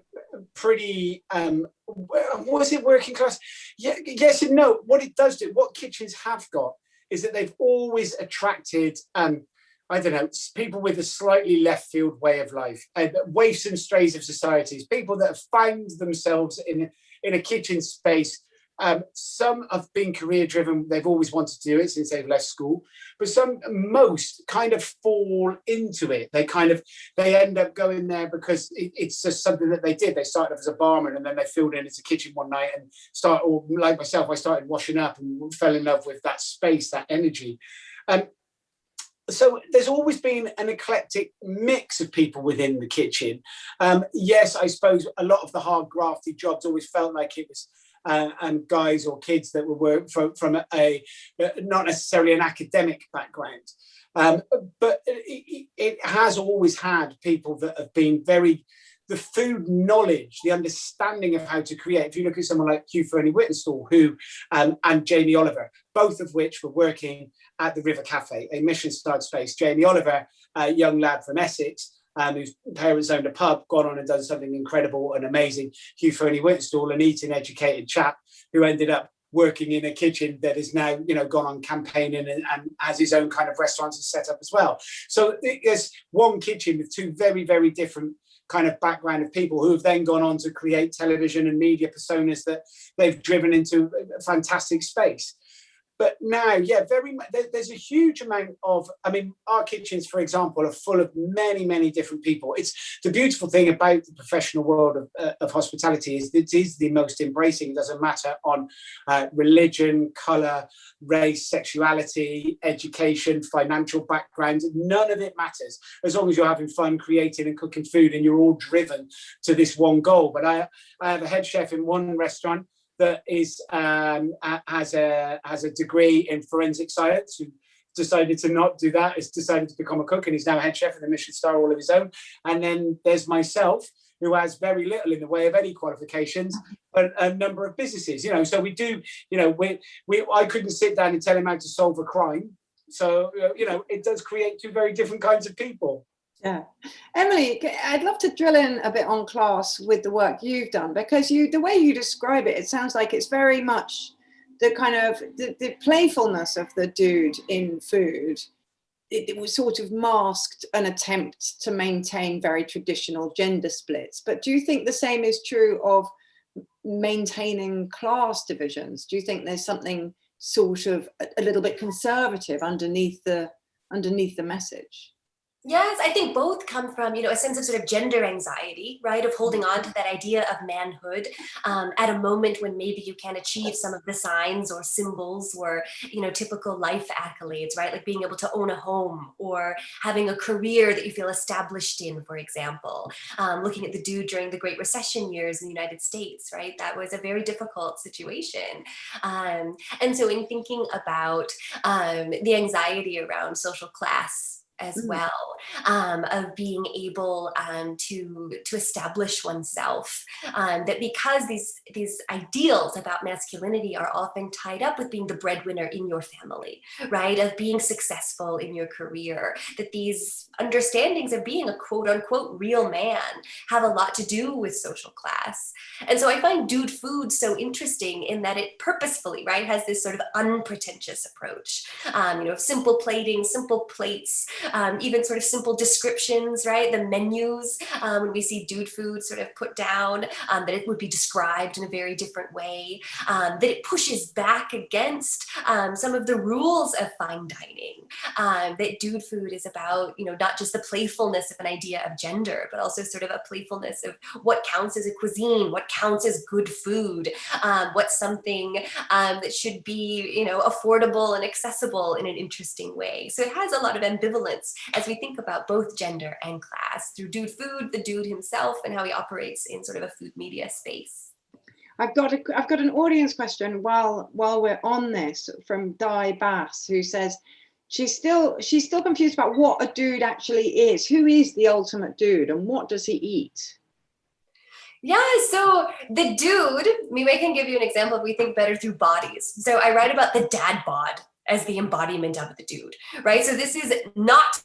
pretty. Um, was it working class? Yeah, yes and no. What it does do, what kitchens have got, is that they've always attracted um, I don't know, people with a slightly left field way of life, uh, waifs and strays of societies, people that have found themselves in in a kitchen space um, some have been career driven, they've always wanted to do it since they've left school, but some, most kind of fall into it. They kind of, they end up going there because it, it's just something that they did. They started off as a barman and then they filled in as a kitchen one night and start, or like myself, I started washing up and fell in love with that space, that energy. Um, so there's always been an eclectic mix of people within the kitchen. Um, yes, I suppose a lot of the hard grafty jobs always felt like it was uh, and guys or kids that were from, from a, not necessarily an academic background. Um, but it, it, has always had people that have been very, the food knowledge, the understanding of how to create. If you look at someone like Hugh Fearnley-Whittingstall, who um, and Jamie Oliver, both of which were working at the River Cafe, a Michelin-starred space. Jamie Oliver, a young lad from Essex, um, whose parents owned a pub, gone on and done something incredible and amazing. Hugh Fearnley-Whittingstall, an eating educated chap who ended up working in a kitchen that is now, you know, gone on campaigning and, and has his own kind of restaurants and set up as well. So there's one kitchen with two very, very different kind of background of people who have then gone on to create television and media personas that they've driven into a fantastic space but now yeah very there's a huge amount of i mean our kitchens for example are full of many many different people. It's the beautiful thing about the professional world of, uh, of hospitality is it is the most embracing. It doesn't matter on uh, religion color race sexuality education financial background none of it matters. As long as you're having fun creating and cooking food and you're all driven to this one goal. But i i have a head chef in one restaurant that is um, has a has a degree in forensic science who decided to not do that has decided to become a cook and he's now head chef of the Michelin star all of his own. And then there's myself who has very little in the way of any qualifications but a number of businesses you know. So we do you know we we I couldn't sit down and tell him how to solve a crime. So you know it does create two very different kinds of people yeah. Emily, I'd love to drill in a bit on class with the work you've done because you, the way you describe it, it sounds like it's very much the kind of the, the playfulness of the dude in food. It, it, was sort of masked an attempt to maintain very traditional gender splits. But do you think the same is true of maintaining class divisions? Do you think there's something sort of a, a little bit conservative underneath the underneath the message? Yes, I think both come from, you know, a sense of sort of gender anxiety, right? Of holding on to that idea of manhood um, at a moment when maybe you can achieve some of the signs or symbols or, you know, typical life accolades, right? Like being able to own a home or having a career that you feel established in, for example. Um, looking at the dude during the Great Recession years in the United States, right? That was a very difficult situation. Um, and so in thinking about um, the anxiety around social class as mm. well um, of being able um, to to establish oneself um, that because these these ideals about masculinity are often tied up with being the breadwinner in your family right? Of being successful in your career that these understandings of being a quote unquote real man have a lot to do with social class. And so I find dude food so interesting in that it purposefully right has this sort of unpretentious approach. Um, you know simple plating simple plates um, even sort of simple descriptions, right? The menus, um, when we see dude food sort of put down, um, that it would be described in a very different way, um, that it pushes back against um, some of the rules of fine dining, um, that dude food is about, you know, not just the playfulness of an idea of gender, but also sort of a playfulness of what counts as a cuisine, what counts as good food, what's something that should be, you know, affordable and accessible in an interesting way. So it has a lot of ambivalence as we think about both gender and class through Dude Food, the dude himself, and how he operates in sort of a food media space. I've got a, I've got an audience question while while we're on this from Di Bass, who says she's still she's still confused about what a dude actually is. Who is the ultimate dude, and what does he eat? Yeah, so the dude, maybe I can give you an example if we think better through bodies. So I write about the dad bod as the embodiment of the dude, right? So this is not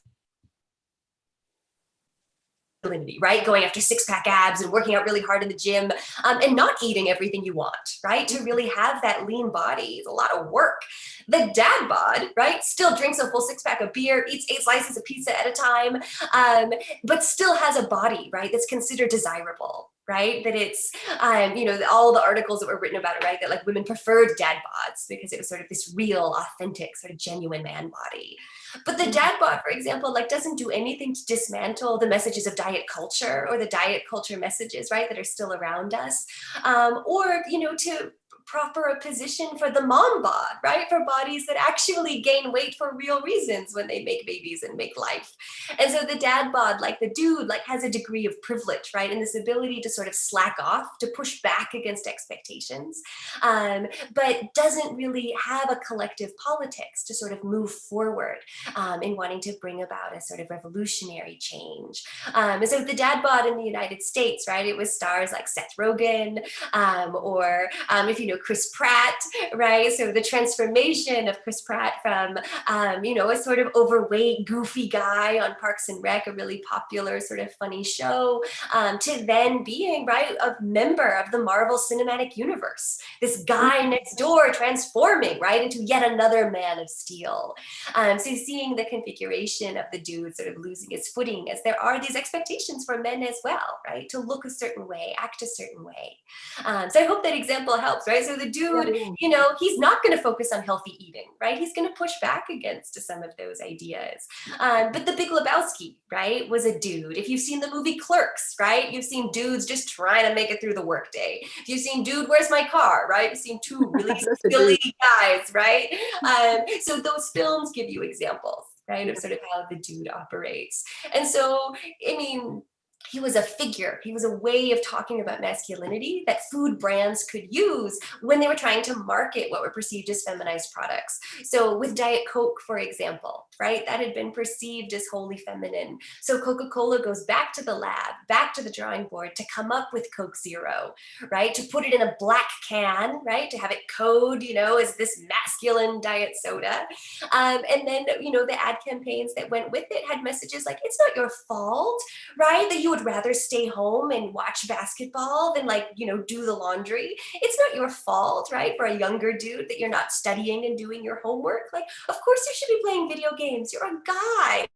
right? Going after six pack abs and working out really hard in the gym um, and not eating everything you want, right? To really have that lean body is a lot of work. The dad bod, right? Still drinks a full six pack of beer, eats eight slices of pizza at a time, um, but still has a body, right? That's considered desirable right? That it's, um, you know, all the articles that were written about it, right? That like women preferred dad bods because it was sort of this real, authentic, sort of genuine man body. But the dad bod, for example, like doesn't do anything to dismantle the messages of diet culture or the diet culture messages, right, that are still around us, um, or you know, to proper a position for the mom bod, right? For bodies that actually gain weight for real reasons when they make babies and make life. And so the dad bod, like the dude, like has a degree of privilege, right? And this ability to sort of slack off, to push back against expectations, um, but doesn't really have a collective politics to sort of move forward um, in wanting to bring about a sort of revolutionary change. Um, and so the dad bod in the United States, right? It was stars like Seth Rogen, um, or um, if you know, know, Chris Pratt, right? So the transformation of Chris Pratt from, um, you know, a sort of overweight, goofy guy on Parks and Rec, a really popular sort of funny show, um, to then being, right, a member of the Marvel Cinematic Universe. This guy mm-hmm. next door transforming, right, into yet another Man of Steel. Um, so seeing the configuration of the dude sort of losing his footing as there are these expectations for men as well, right, to look a certain way, act a certain way. Um, so I hope that example helps, right? So the dude, you know, he's not going to focus on healthy eating, right? He's going to push back against some of those ideas. Um, but the Big Lebowski, right, was a dude. If you've seen the movie Clerks, right, you've seen dudes just trying to make it through the workday. If you've seen Dude, Where's My Car, right? You've seen two really silly guys, right? Um, so those films give you examples right of sort of how the dude operates and so i mean he was a figure. He was a way of talking about masculinity that food brands could use when they were trying to market what were perceived as feminized products. So with Diet Coke, for example, right, that had been perceived as wholly feminine. So Coca-Cola goes back to the lab, back to the drawing board to come up with Coke Zero, right, to put it in a black can, right, to have it code, you know, as this masculine diet soda. Um, and then, you know, the ad campaigns that went with it had messages like, it's not your fault, right, that you would rather stay home and watch basketball than like, you know, do the laundry. It's not your fault, right? For a younger dude that you're not studying and doing your homework. Like, of course you should be playing video games. You're a guy.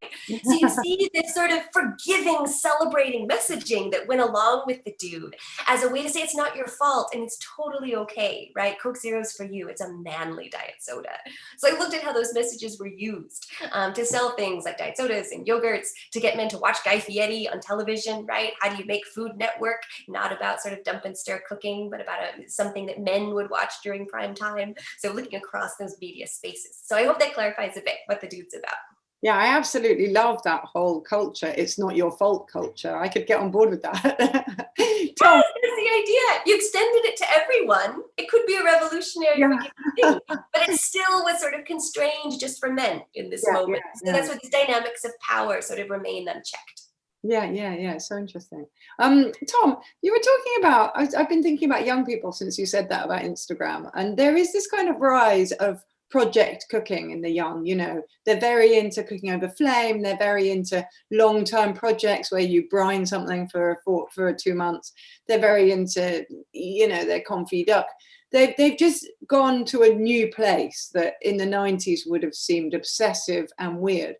so you see this sort of forgiving, celebrating messaging that went along with the dude as a way to say it's not your fault and it's totally okay, right? Coke Zero's for you. It's a manly diet soda. So I looked at how those messages were used um, to sell things like diet sodas and yogurts to get men to watch Guy Fieri on television right? How do you make Food Network not about sort of dump and stir cooking, but about a, something that men would watch during prime time. So looking across those media spaces. So I hope that clarifies a bit what the dude's about. Yeah, I absolutely love that whole culture. It's not your fault culture. I could get on board with that. Tom. That's the idea. You extended it to everyone. It could be a revolutionary yeah. thing, but it still was sort of constrained just for men in this yeah, moment. Yeah, so that's where these dynamics of power sort of remain unchecked. Yeah, yeah, yeah. So interesting. Um, Tom, you were talking about, I've been thinking about young people since you said that about Instagram. And there is this kind of rise of project cooking in the young, you know, they're very into cooking over flame. They're very into long-term projects where you brine something for, for, for two months. They're very into, you know, their confit duck. They've, they've just gone to a new place that in the 90s would have seemed obsessive and weird.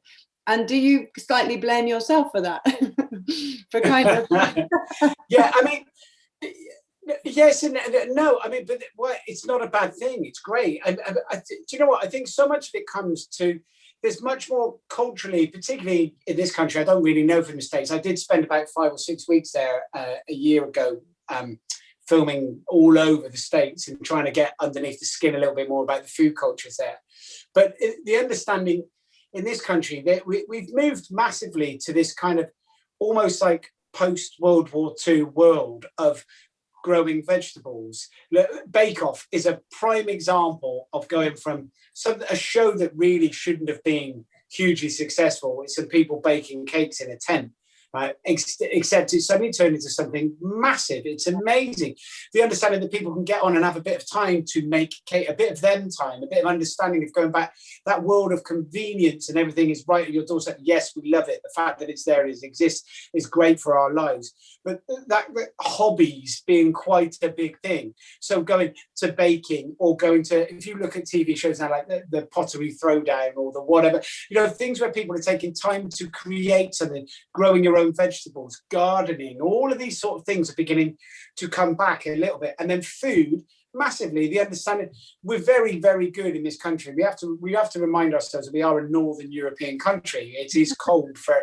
And do you slightly blame yourself for that? for kind of. yeah, I mean, yes and no. I mean, but it's not a bad thing. It's great. And, do you know what? I think so much of it comes to there's much more culturally, particularly in this country. I don't really know from the states. I did spend about five or six weeks there uh, a year ago. Um, filming all over the states and trying to get underneath the skin a little bit more about the food cultures there but the understanding in this country that we, we've moved massively to this kind of almost like post World War II world of growing vegetables. Bake Off is a prime example of going from some a show that really shouldn't have been hugely successful with some people baking cakes in a tent right? Except it's suddenly turned into something massive. It's amazing. The understanding that people can get on and have a bit of time to make a bit of them time, a bit of understanding of going back, that world of convenience and everything is right at your doorstep. Yes, we love it. The fact that it's there, it exists, is great for our lives. But that, that hobbies being quite a big thing. So going to baking or going to, if you look at TV shows now, like the, the pottery throwdown or the whatever, you know, things where people are taking time to create something, growing your own vegetables, gardening, all of these sort of things are beginning to come back a little bit. And then food, massively, the understanding, we're very, very good in this country. We have to we have to remind ourselves that we are a Northern European country. It is cold for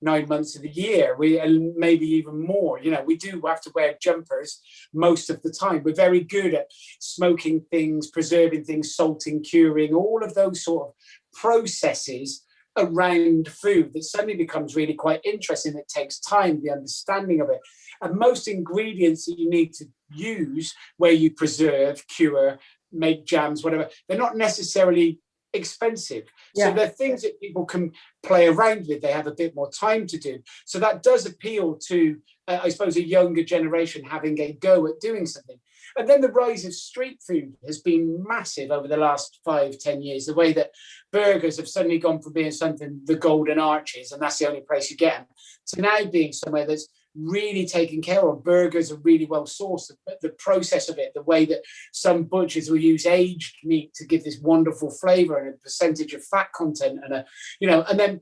nine months of the year, we and maybe even more. You know, we do have to wear jumpers most of the time. We're very good at smoking things, preserving things, salting, curing, all of those sort of processes around food that suddenly becomes really quite interesting. It takes time, the understanding of it. And most ingredients that you need to use where you preserve, cure, make jams, whatever, they're not necessarily expensive. Yeah. So they're things that people can play around with. They have a bit more time to do. So that does appeal to, uh, I suppose, a younger generation having a go at doing something. And then the rise of street food has been massive over the last five, ten years. The way that burgers have suddenly gone from being something, the golden arches, and that's the only place you get them, to now being somewhere that's really taken care of. Burgers are really well sourced. But the process of it, the way that some butchers will use aged meat to give this wonderful flavor and a percentage of fat content and a, you know, and then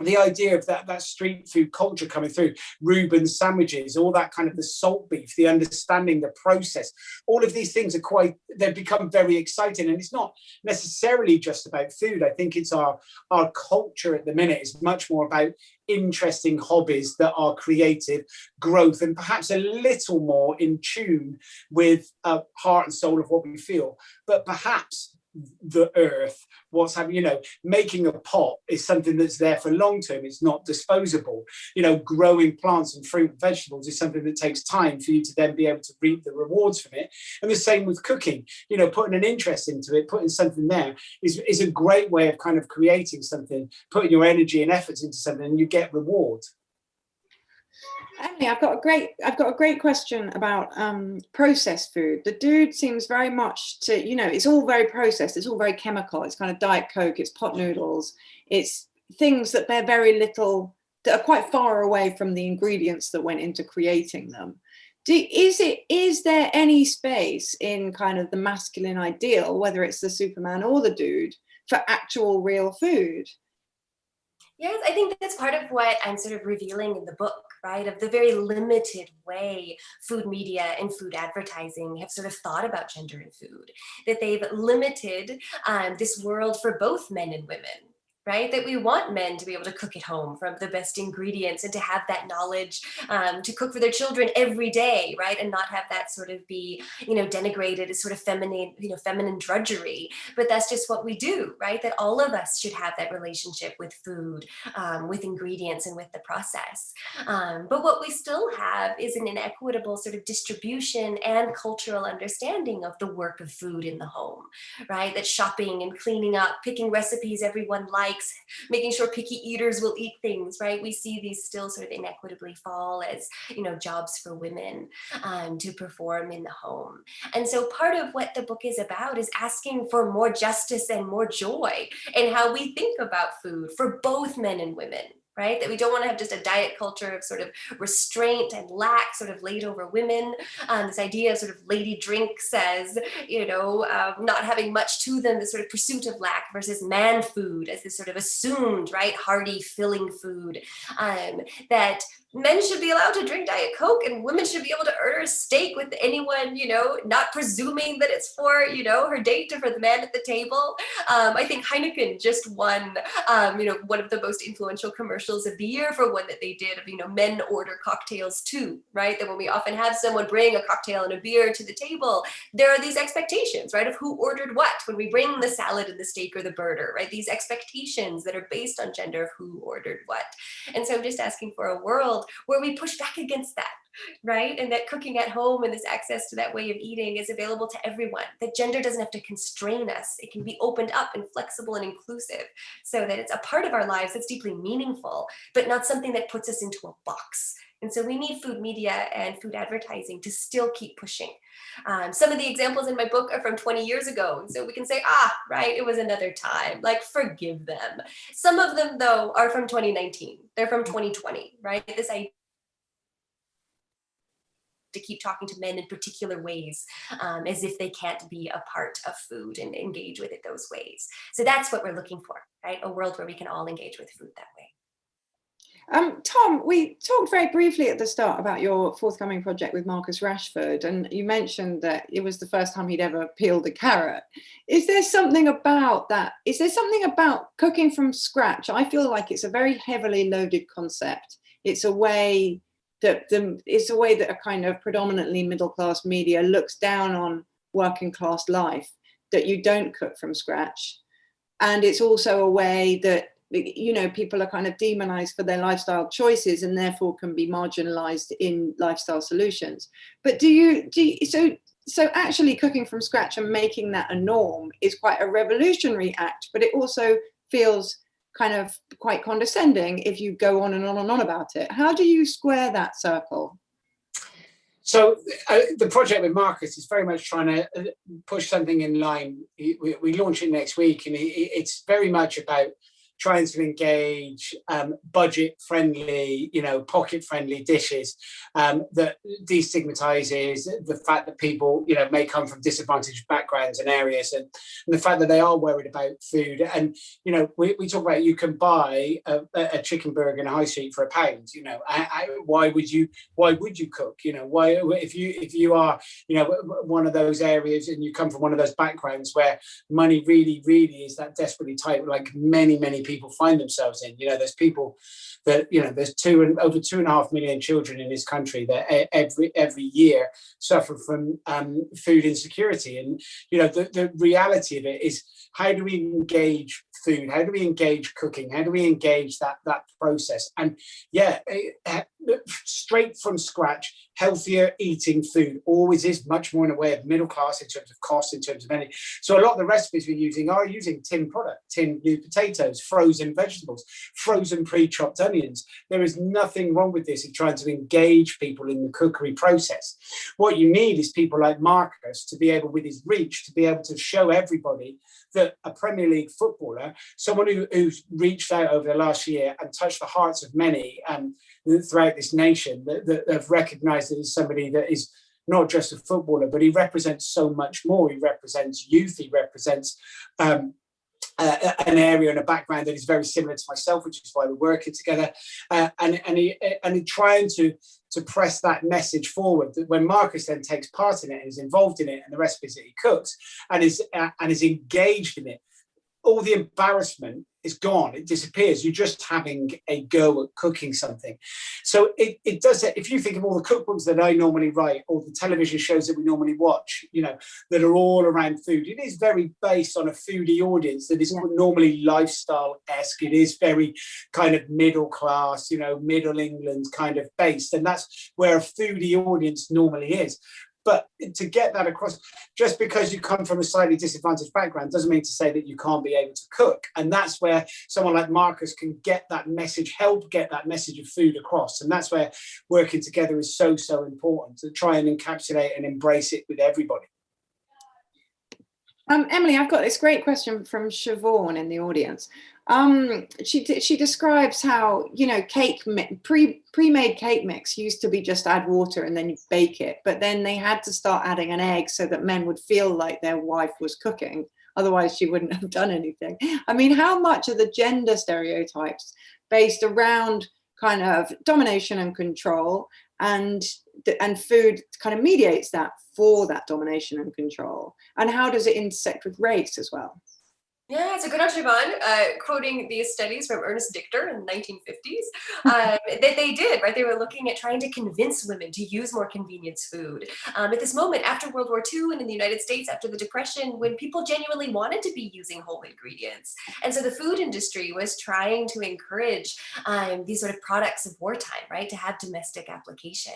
the idea of that that street food culture coming through Reuben sandwiches all that kind of the salt beef the understanding the process all of these things are quite they've become very exciting. And it's not necessarily just about food. I think it's our our culture at the minute is much more about interesting hobbies that are creative growth and perhaps a little more in tune with uh, heart and soul of what we feel. But perhaps the earth what's happening you know making a pot is something that's there for long term it's not disposable. You know growing plants and fruit and vegetables is something that takes time for you to then be able to reap the rewards from it. And the same with cooking you know putting an interest into it putting something there is, is a great way of kind of creating something putting your energy and efforts into something and you get reward Emily, I've got a great, I've got a great question about um, processed food. The dude seems very much to, you know, it's all very processed. It's all very chemical. It's kind of diet coke. It's pot noodles. It's things that they're very little, that are quite far away from the ingredients that went into creating them. Do, is it, is there any space in kind of the masculine ideal, whether it's the Superman or the dude, for actual real food? Yes, I think that's part of what I'm sort of revealing in the book, right? Of the very limited way food media and food advertising have sort of thought about gender and food, that they've limited um, this world for both men and women, right? That we want men to be able to cook at home from the best ingredients and to have that knowledge um, to cook for their children every day, right? And not have that sort of be, you know, denigrated as sort of feminine, you know, feminine drudgery. But that's just what we do, right? That all of us should have that relationship with food, um, with ingredients and with the process. Um, but what we still have is an inequitable sort of distribution and cultural understanding of the work of food in the home, right? That shopping and cleaning up, picking recipes everyone likes, likes, making sure picky eaters will eat things, right? We see these still sort of inequitably fall as, you know, jobs for women um, to perform in the home. And so part of what the book is about is asking for more justice and more joy in how we think about food for both men and women, right? That we don't want to have just a diet culture of sort of restraint and lack sort of laid over women. Um, this idea of sort of lady drink says, you know, um, not having much to them, the sort of pursuit of lack versus man food as this sort of assumed, right, hearty, filling food um, that men should be allowed to drink Diet Coke and women should be able to order a steak with anyone, you know, not presuming that it's for, you know, her date or for the man at the table. Um, I think Heineken just won, um, you know, one of the most influential commercials of the year for one that they did of, you know, men order cocktails too, right? That when we often have someone bring a cocktail and a beer to the table, there are these expectations, right, of who ordered what when we bring the salad and the steak or the burger, right? These expectations that are based on gender of who ordered what. And so I'm just asking for a world where we push back against that, right? And that cooking at home and this access to that way of eating is available to everyone, that gender doesn't have to constrain us. It can be opened up and flexible and inclusive so that it's a part of our lives that's deeply meaningful, but not something that puts us into a box. And so we need food media and food advertising to still keep pushing. Um, some of the examples in my book are from 20 years ago. So we can say, ah, right, it was another time, like forgive them. Some of them though are from 2019. They're from 2020, right? This idea to keep talking to men in particular ways um, as if they can't be a part of food and engage with it those ways. So that's what we're looking for, right? A world where we can all engage with food that way. Um, Tom, we talked very briefly at the start about your forthcoming project with Marcus Rashford, and you mentioned that it was the first time he'd ever peeled a carrot. Is there something about that? Is there something about cooking from scratch? I feel like it's a very heavily loaded concept. It's a way that the, it's a way that a kind of predominantly middle class media looks down on working class life, that you don't cook from scratch. And it's also a way that you know, people are kind of demonized for their lifestyle choices and therefore can be marginalized in lifestyle solutions. But do you, do you, so, so actually cooking from scratch and making that a norm is quite a revolutionary act, but it also feels kind of quite condescending if you go on and on and on about it. How do you square that circle? So uh, the project with Marcus is very much trying to uh, push something in line. We, we launch it next week and it's very much about trying to engage um, budget friendly, you know, pocket friendly dishes um, that destigmatizes the fact that people, you know, may come from disadvantaged backgrounds and areas and, and the fact that they are worried about food. And, you know, we, we talk about you can buy a, a chicken burger in a high street for a pound, you know, I, I, why would you, why would you cook? You know, why, if you, if you are, you know, one of those areas and you come from one of those backgrounds where money really, really is that desperately tight, like many, many people people find themselves in. You know, there's people that, you know, there's two and over two and a half million children in this country that every every year suffer from um, food insecurity. And, you know, the, the reality of it is how do we engage food? How do we engage cooking? How do we engage that that process? And yeah, eh, eh, straight from scratch, healthier eating food always is much more in a way of middle class in terms of cost, in terms of energy. So a lot of the recipes we're using are using tin product, tin new potatoes, frozen vegetables, frozen pre-chopped onions. There is nothing wrong with this in trying to engage people in the cookery process. What you need is people like Marcus to be able, with his reach, to be able to show everybody that a Premier League footballer, someone who, who's reached out over the last year and touched the hearts of many um, throughout this nation that, that have recognized that he's somebody that is not just a footballer, but he represents so much more. He represents youth, he represents um, uh, an area and a background that is very similar to myself, which is why we're working together, uh, and and he and he trying to to press that message forward. That when Marcus then takes part in it and is involved in it, and the recipes that he cooks, and is uh, and is engaged in it, all the embarrassment is gone it disappears. You're just having a go at cooking something. So it, it does it if you think of all the cookbooks that i normally write or the television shows that we normally watch you know that are all around food it is very based on a foodie audience that is normally lifestyle-esque. It is very kind of middle class you know middle england kind of based and that's where a foodie audience normally is but to get that across, just because you come from a slightly disadvantaged background doesn't mean to say that you can't be able to cook. And that's where someone like Marcus can get that message, help get that message of food across. And that's where working together is so, so important to try and encapsulate and embrace it with everybody. Um, Emily, I've got this great question from Siobhan in the audience. Um, she she describes how you know cake pre pre-made cake mix used to be just add water and then you bake it, but then they had to start adding an egg so that men would feel like their wife was cooking. Otherwise, she wouldn't have done anything. I mean, how much are the gender stereotypes based around kind of domination and control and and food kind of mediates that for that domination and control and how does it intersect with race as well yeah, it's a good Siobhan. Uh, quoting these studies from Ernest Dichter in the 1950s, um, that they did, right? They were looking at trying to convince women to use more convenience food. Um, at this moment, after World War II and in the United States after the Depression, when people genuinely wanted to be using whole ingredients. And so the food industry was trying to encourage um, these sort of products of wartime, right? To have domestic application.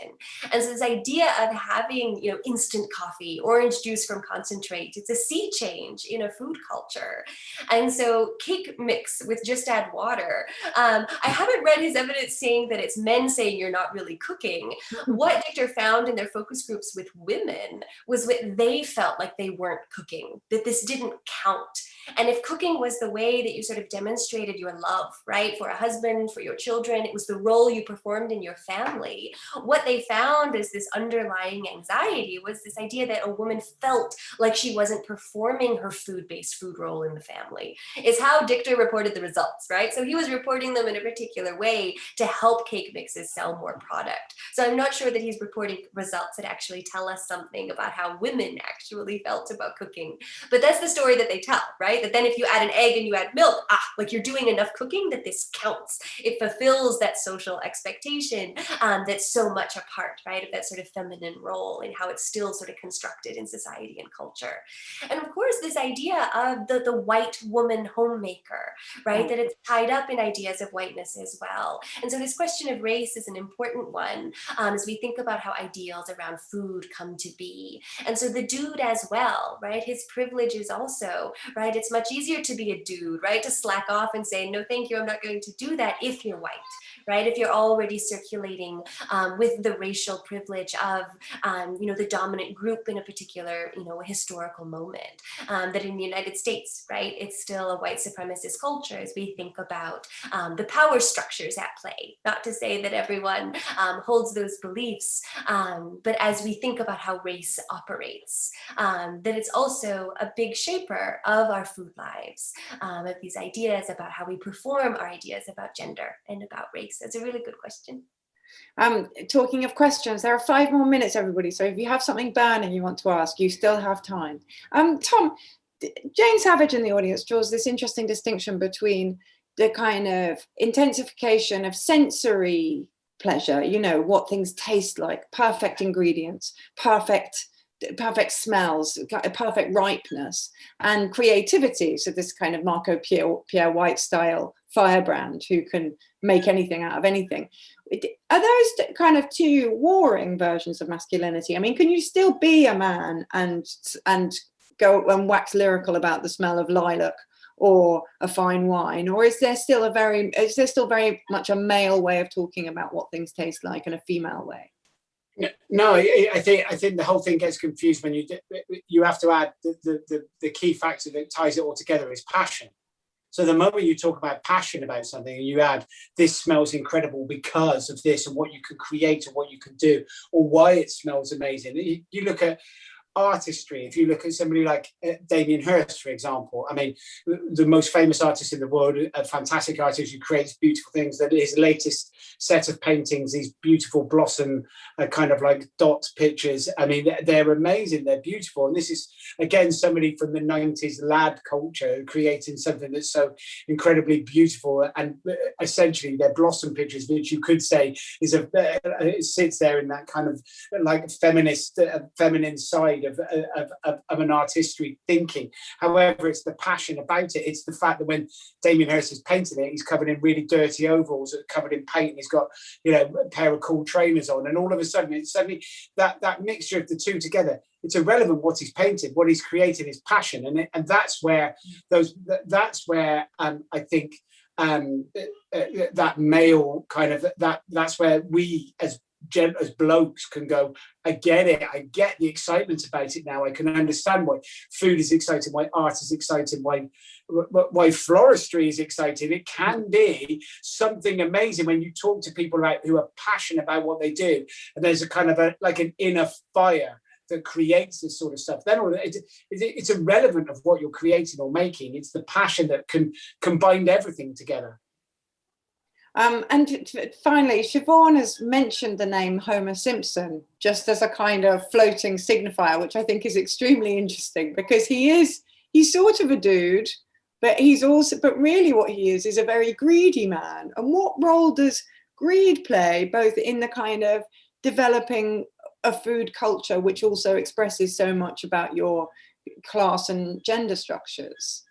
And so this idea of having, you know, instant coffee, orange juice from concentrate, it's a sea change in a food culture. And so cake mix with just add water. Um, I haven't read his evidence saying that it's men saying you're not really cooking. What Dichter found in their focus groups with women was what they felt like they weren't cooking, that this didn't count. And if cooking was the way that you sort of demonstrated your love, right, for a husband, for your children, it was the role you performed in your family. What they found is this underlying anxiety was this idea that a woman felt like she wasn't performing her food-based food role in the family family is how Dichter reported the results, right? So he was reporting them in a particular way to help cake mixes sell more product. So I'm not sure that he's reporting results that actually tell us something about how women actually felt about cooking. But that's the story that they tell, right? That then if you add an egg and you add milk, ah, like you're doing enough cooking that this counts. It fulfills that social expectation um, that's so much a part, right, of that sort of feminine role and how it's still sort of constructed in society and culture. And of course, this idea of the, the white woman homemaker, right, that it's tied up in ideas of whiteness as well. And so this question of race is an important one um, as we think about how ideals around food come to be. And so the dude as well, right, his privilege is also, right, it's much easier to be a dude, right, to slack off and say, no, thank you, I'm not going to do that if you're white, right? If you're already circulating um, with the racial privilege of, um, you know, the dominant group in a particular, you know, historical moment. Um, that in the United States, right, it's still a white supremacist culture as we think about um, the power structures at play. Not to say that everyone um, holds those beliefs, um, but as we think about how race operates, that it's also a big shaper of our food lives, of these ideas about how we perform our ideas about gender and about race. That's a really good question. Um, talking of questions, there are five more minutes, everybody. So if you have something burning you want to ask, you still have time. Um, Tom, Jane Savage in the audience draws this interesting distinction between the kind of intensification of sensory pleasure, you know, what things taste like, perfect ingredients, perfect perfect smells, perfect ripeness and creativity. So this kind of Marco Pierre, Pierre White style firebrand who can make anything out of anything. Are those kind of two warring versions of masculinity? I mean, can you still be a man and and go and wax lyrical about the smell of lilac or a fine wine or is there still a very is there still very much a male way of talking about what things taste like and a female way no, I think I think the whole thing gets confused when you you have to add the, the, the, the key factor that ties it all together is passion. So the moment you talk about passion about something and you add this smells incredible because of this and what you can create and what you can do or why it smells amazing. You, you look at artistry. If you look at somebody like uh, Damien Hirst, for example, I mean, the most famous artist in the world, a fantastic artist who creates beautiful things. That his latest set of paintings, these beautiful blossom, uh, kind of like dot pictures. I mean, they're amazing. They're beautiful. And this is again somebody from the '90s lad culture creating something that's so incredibly beautiful. And uh, essentially, they're blossom pictures, which you could say is a uh, it sits there in that kind of like feminist, uh, feminine side of, of, of, of, an artistry thinking. However, it's the passion about it. It's the fact that when Damien Hirst is painting it, he's covered in really dirty overalls, covered in paint. and He's got, you know, a pair of cool trainers on. And all of a sudden, it's suddenly that, that mixture of the two together, it's irrelevant what he's painted, what he's created is passion. And, it, and that's where those, that's where um, I think um, uh, uh, that male kind of, that that's where we as as blokes can go, I get it, I get the excitement about it now. I can understand why food is exciting, why art is exciting, why why floristry is exciting. It can be something amazing when you talk to people who are passionate about what they do, and there's a kind of a like an inner fire that creates this sort of stuff. Then it, it's irrelevant of what you're creating or making. It's the passion that can combine everything together. Um, and finally, Siobhan has mentioned the name Homer Simpson just as a kind of floating signifier, which I think is extremely interesting because he is, he's sort of a dude, but he's also, but really what he is, is a very greedy man. And what role does greed play both in the kind of developing a food culture, which also expresses so much about your class and gender structures?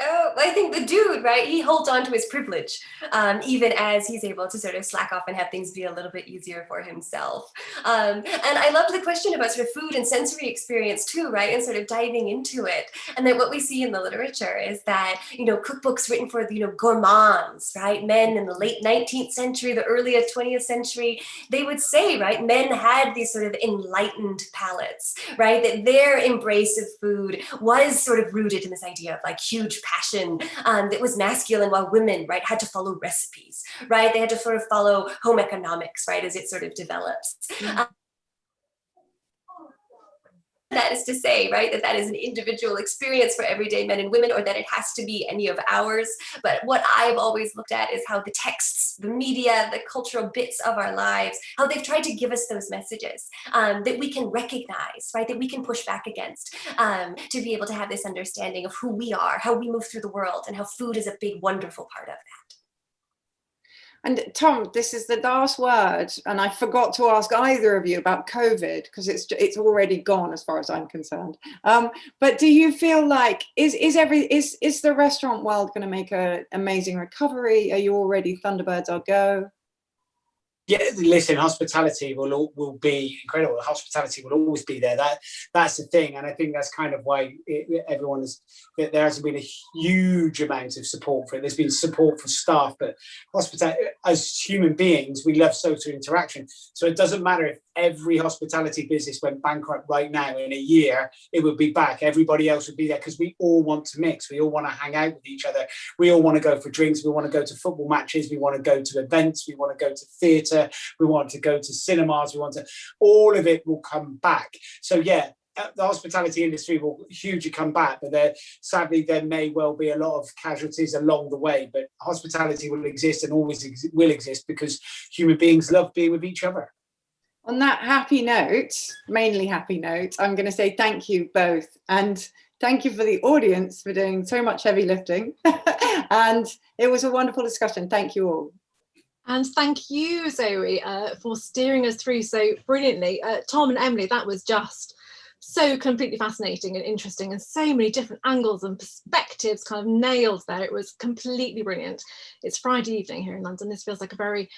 Oh, I think the dude, right? He holds on to his privilege, um, even as he's able to sort of slack off and have things be a little bit easier for himself. Um, and I loved the question about sort of food and sensory experience too, right? And sort of diving into it. And then what we see in the literature is that, you know, cookbooks written for, you know, gourmands, right? Men in the late 19th century, the early 20th century, they would say, right? Men had these sort of enlightened palates, right? That their embrace of food was sort of rooted in this idea of like huge passion um, that was masculine while women, right, had to follow recipes, right? They had to sort of follow home economics, right, as it sort of develops. Mm -hmm. um, that is to say, right, that that is an individual experience for everyday men and women or that it has to be any of ours. But what I've always looked at is how the texts, the media, the cultural bits of our lives, how they've tried to give us those messages um, that we can recognize, right, that we can push back against um, to be able to have this understanding of who we are, how we move through the world and how food is a big, wonderful part of that. And Tom, this is the last word, and I forgot to ask either of you about COVID because it's it's already gone as far as I'm concerned. Um, but do you feel like is is every is is the restaurant world going to make an amazing recovery? Are you already Thunderbirds are go? Yeah listen hospitality will will be incredible. Hospitality will always be there. That that's the thing and i think that's kind of why it, everyone is there hasn't been a huge amount of support for it. There's been support for staff but hospitality as human beings we love social interaction. So it doesn't matter if every hospitality business went bankrupt right now in a year it would be back. Everybody else would be there because we all want to mix. We all want to hang out with each other. We all want to go for drinks. We want to go to football matches. We want to go to events. We want to go to theatre. We want to go to cinemas. We want to all of it will come back. So yeah uh, the hospitality industry will hugely come back, but there sadly there may well be a lot of casualties along the way. But hospitality will exist and always ex will exist because human beings love being with each other. On that happy note, mainly happy note, I'm going to say thank you both. And thank you for the audience for doing so much heavy lifting. and it was a wonderful discussion. Thank you all. And thank you, Zoe, uh, for steering us through so brilliantly. Uh, Tom and Emily, that was just so completely fascinating and interesting and so many different angles and perspectives kind of nailed there. It was completely brilliant. It's Friday evening here in London. This feels like a very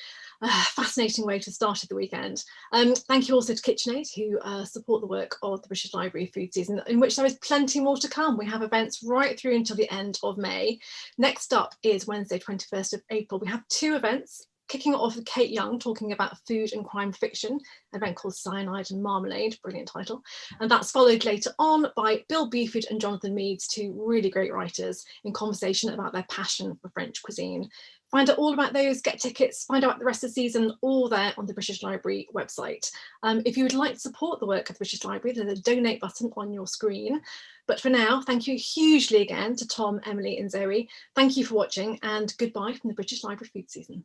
uh, fascinating way to start the weekend. Um, thank you also to KitchenAid who uh, support the work of the British Library food season in which there is plenty more to come. We have events right through until the end of May. Next up is Wednesday 21st of April. We have two events kicking off with Kate Young talking about food and crime fiction, an event called Cyanide and Marmalade, brilliant title. And that's followed later on by Bill Buford and Jonathan Meades, two really great writers in conversation about their passion for French cuisine. Find out all about those, get tickets, find out the rest of the season, all there on the British Library website. Um, if you would like to support the work of the British Library, there's a donate button on your screen. But for now, thank you hugely again to Tom, Emily and Zoe. Thank you for watching and goodbye from the British Library food season.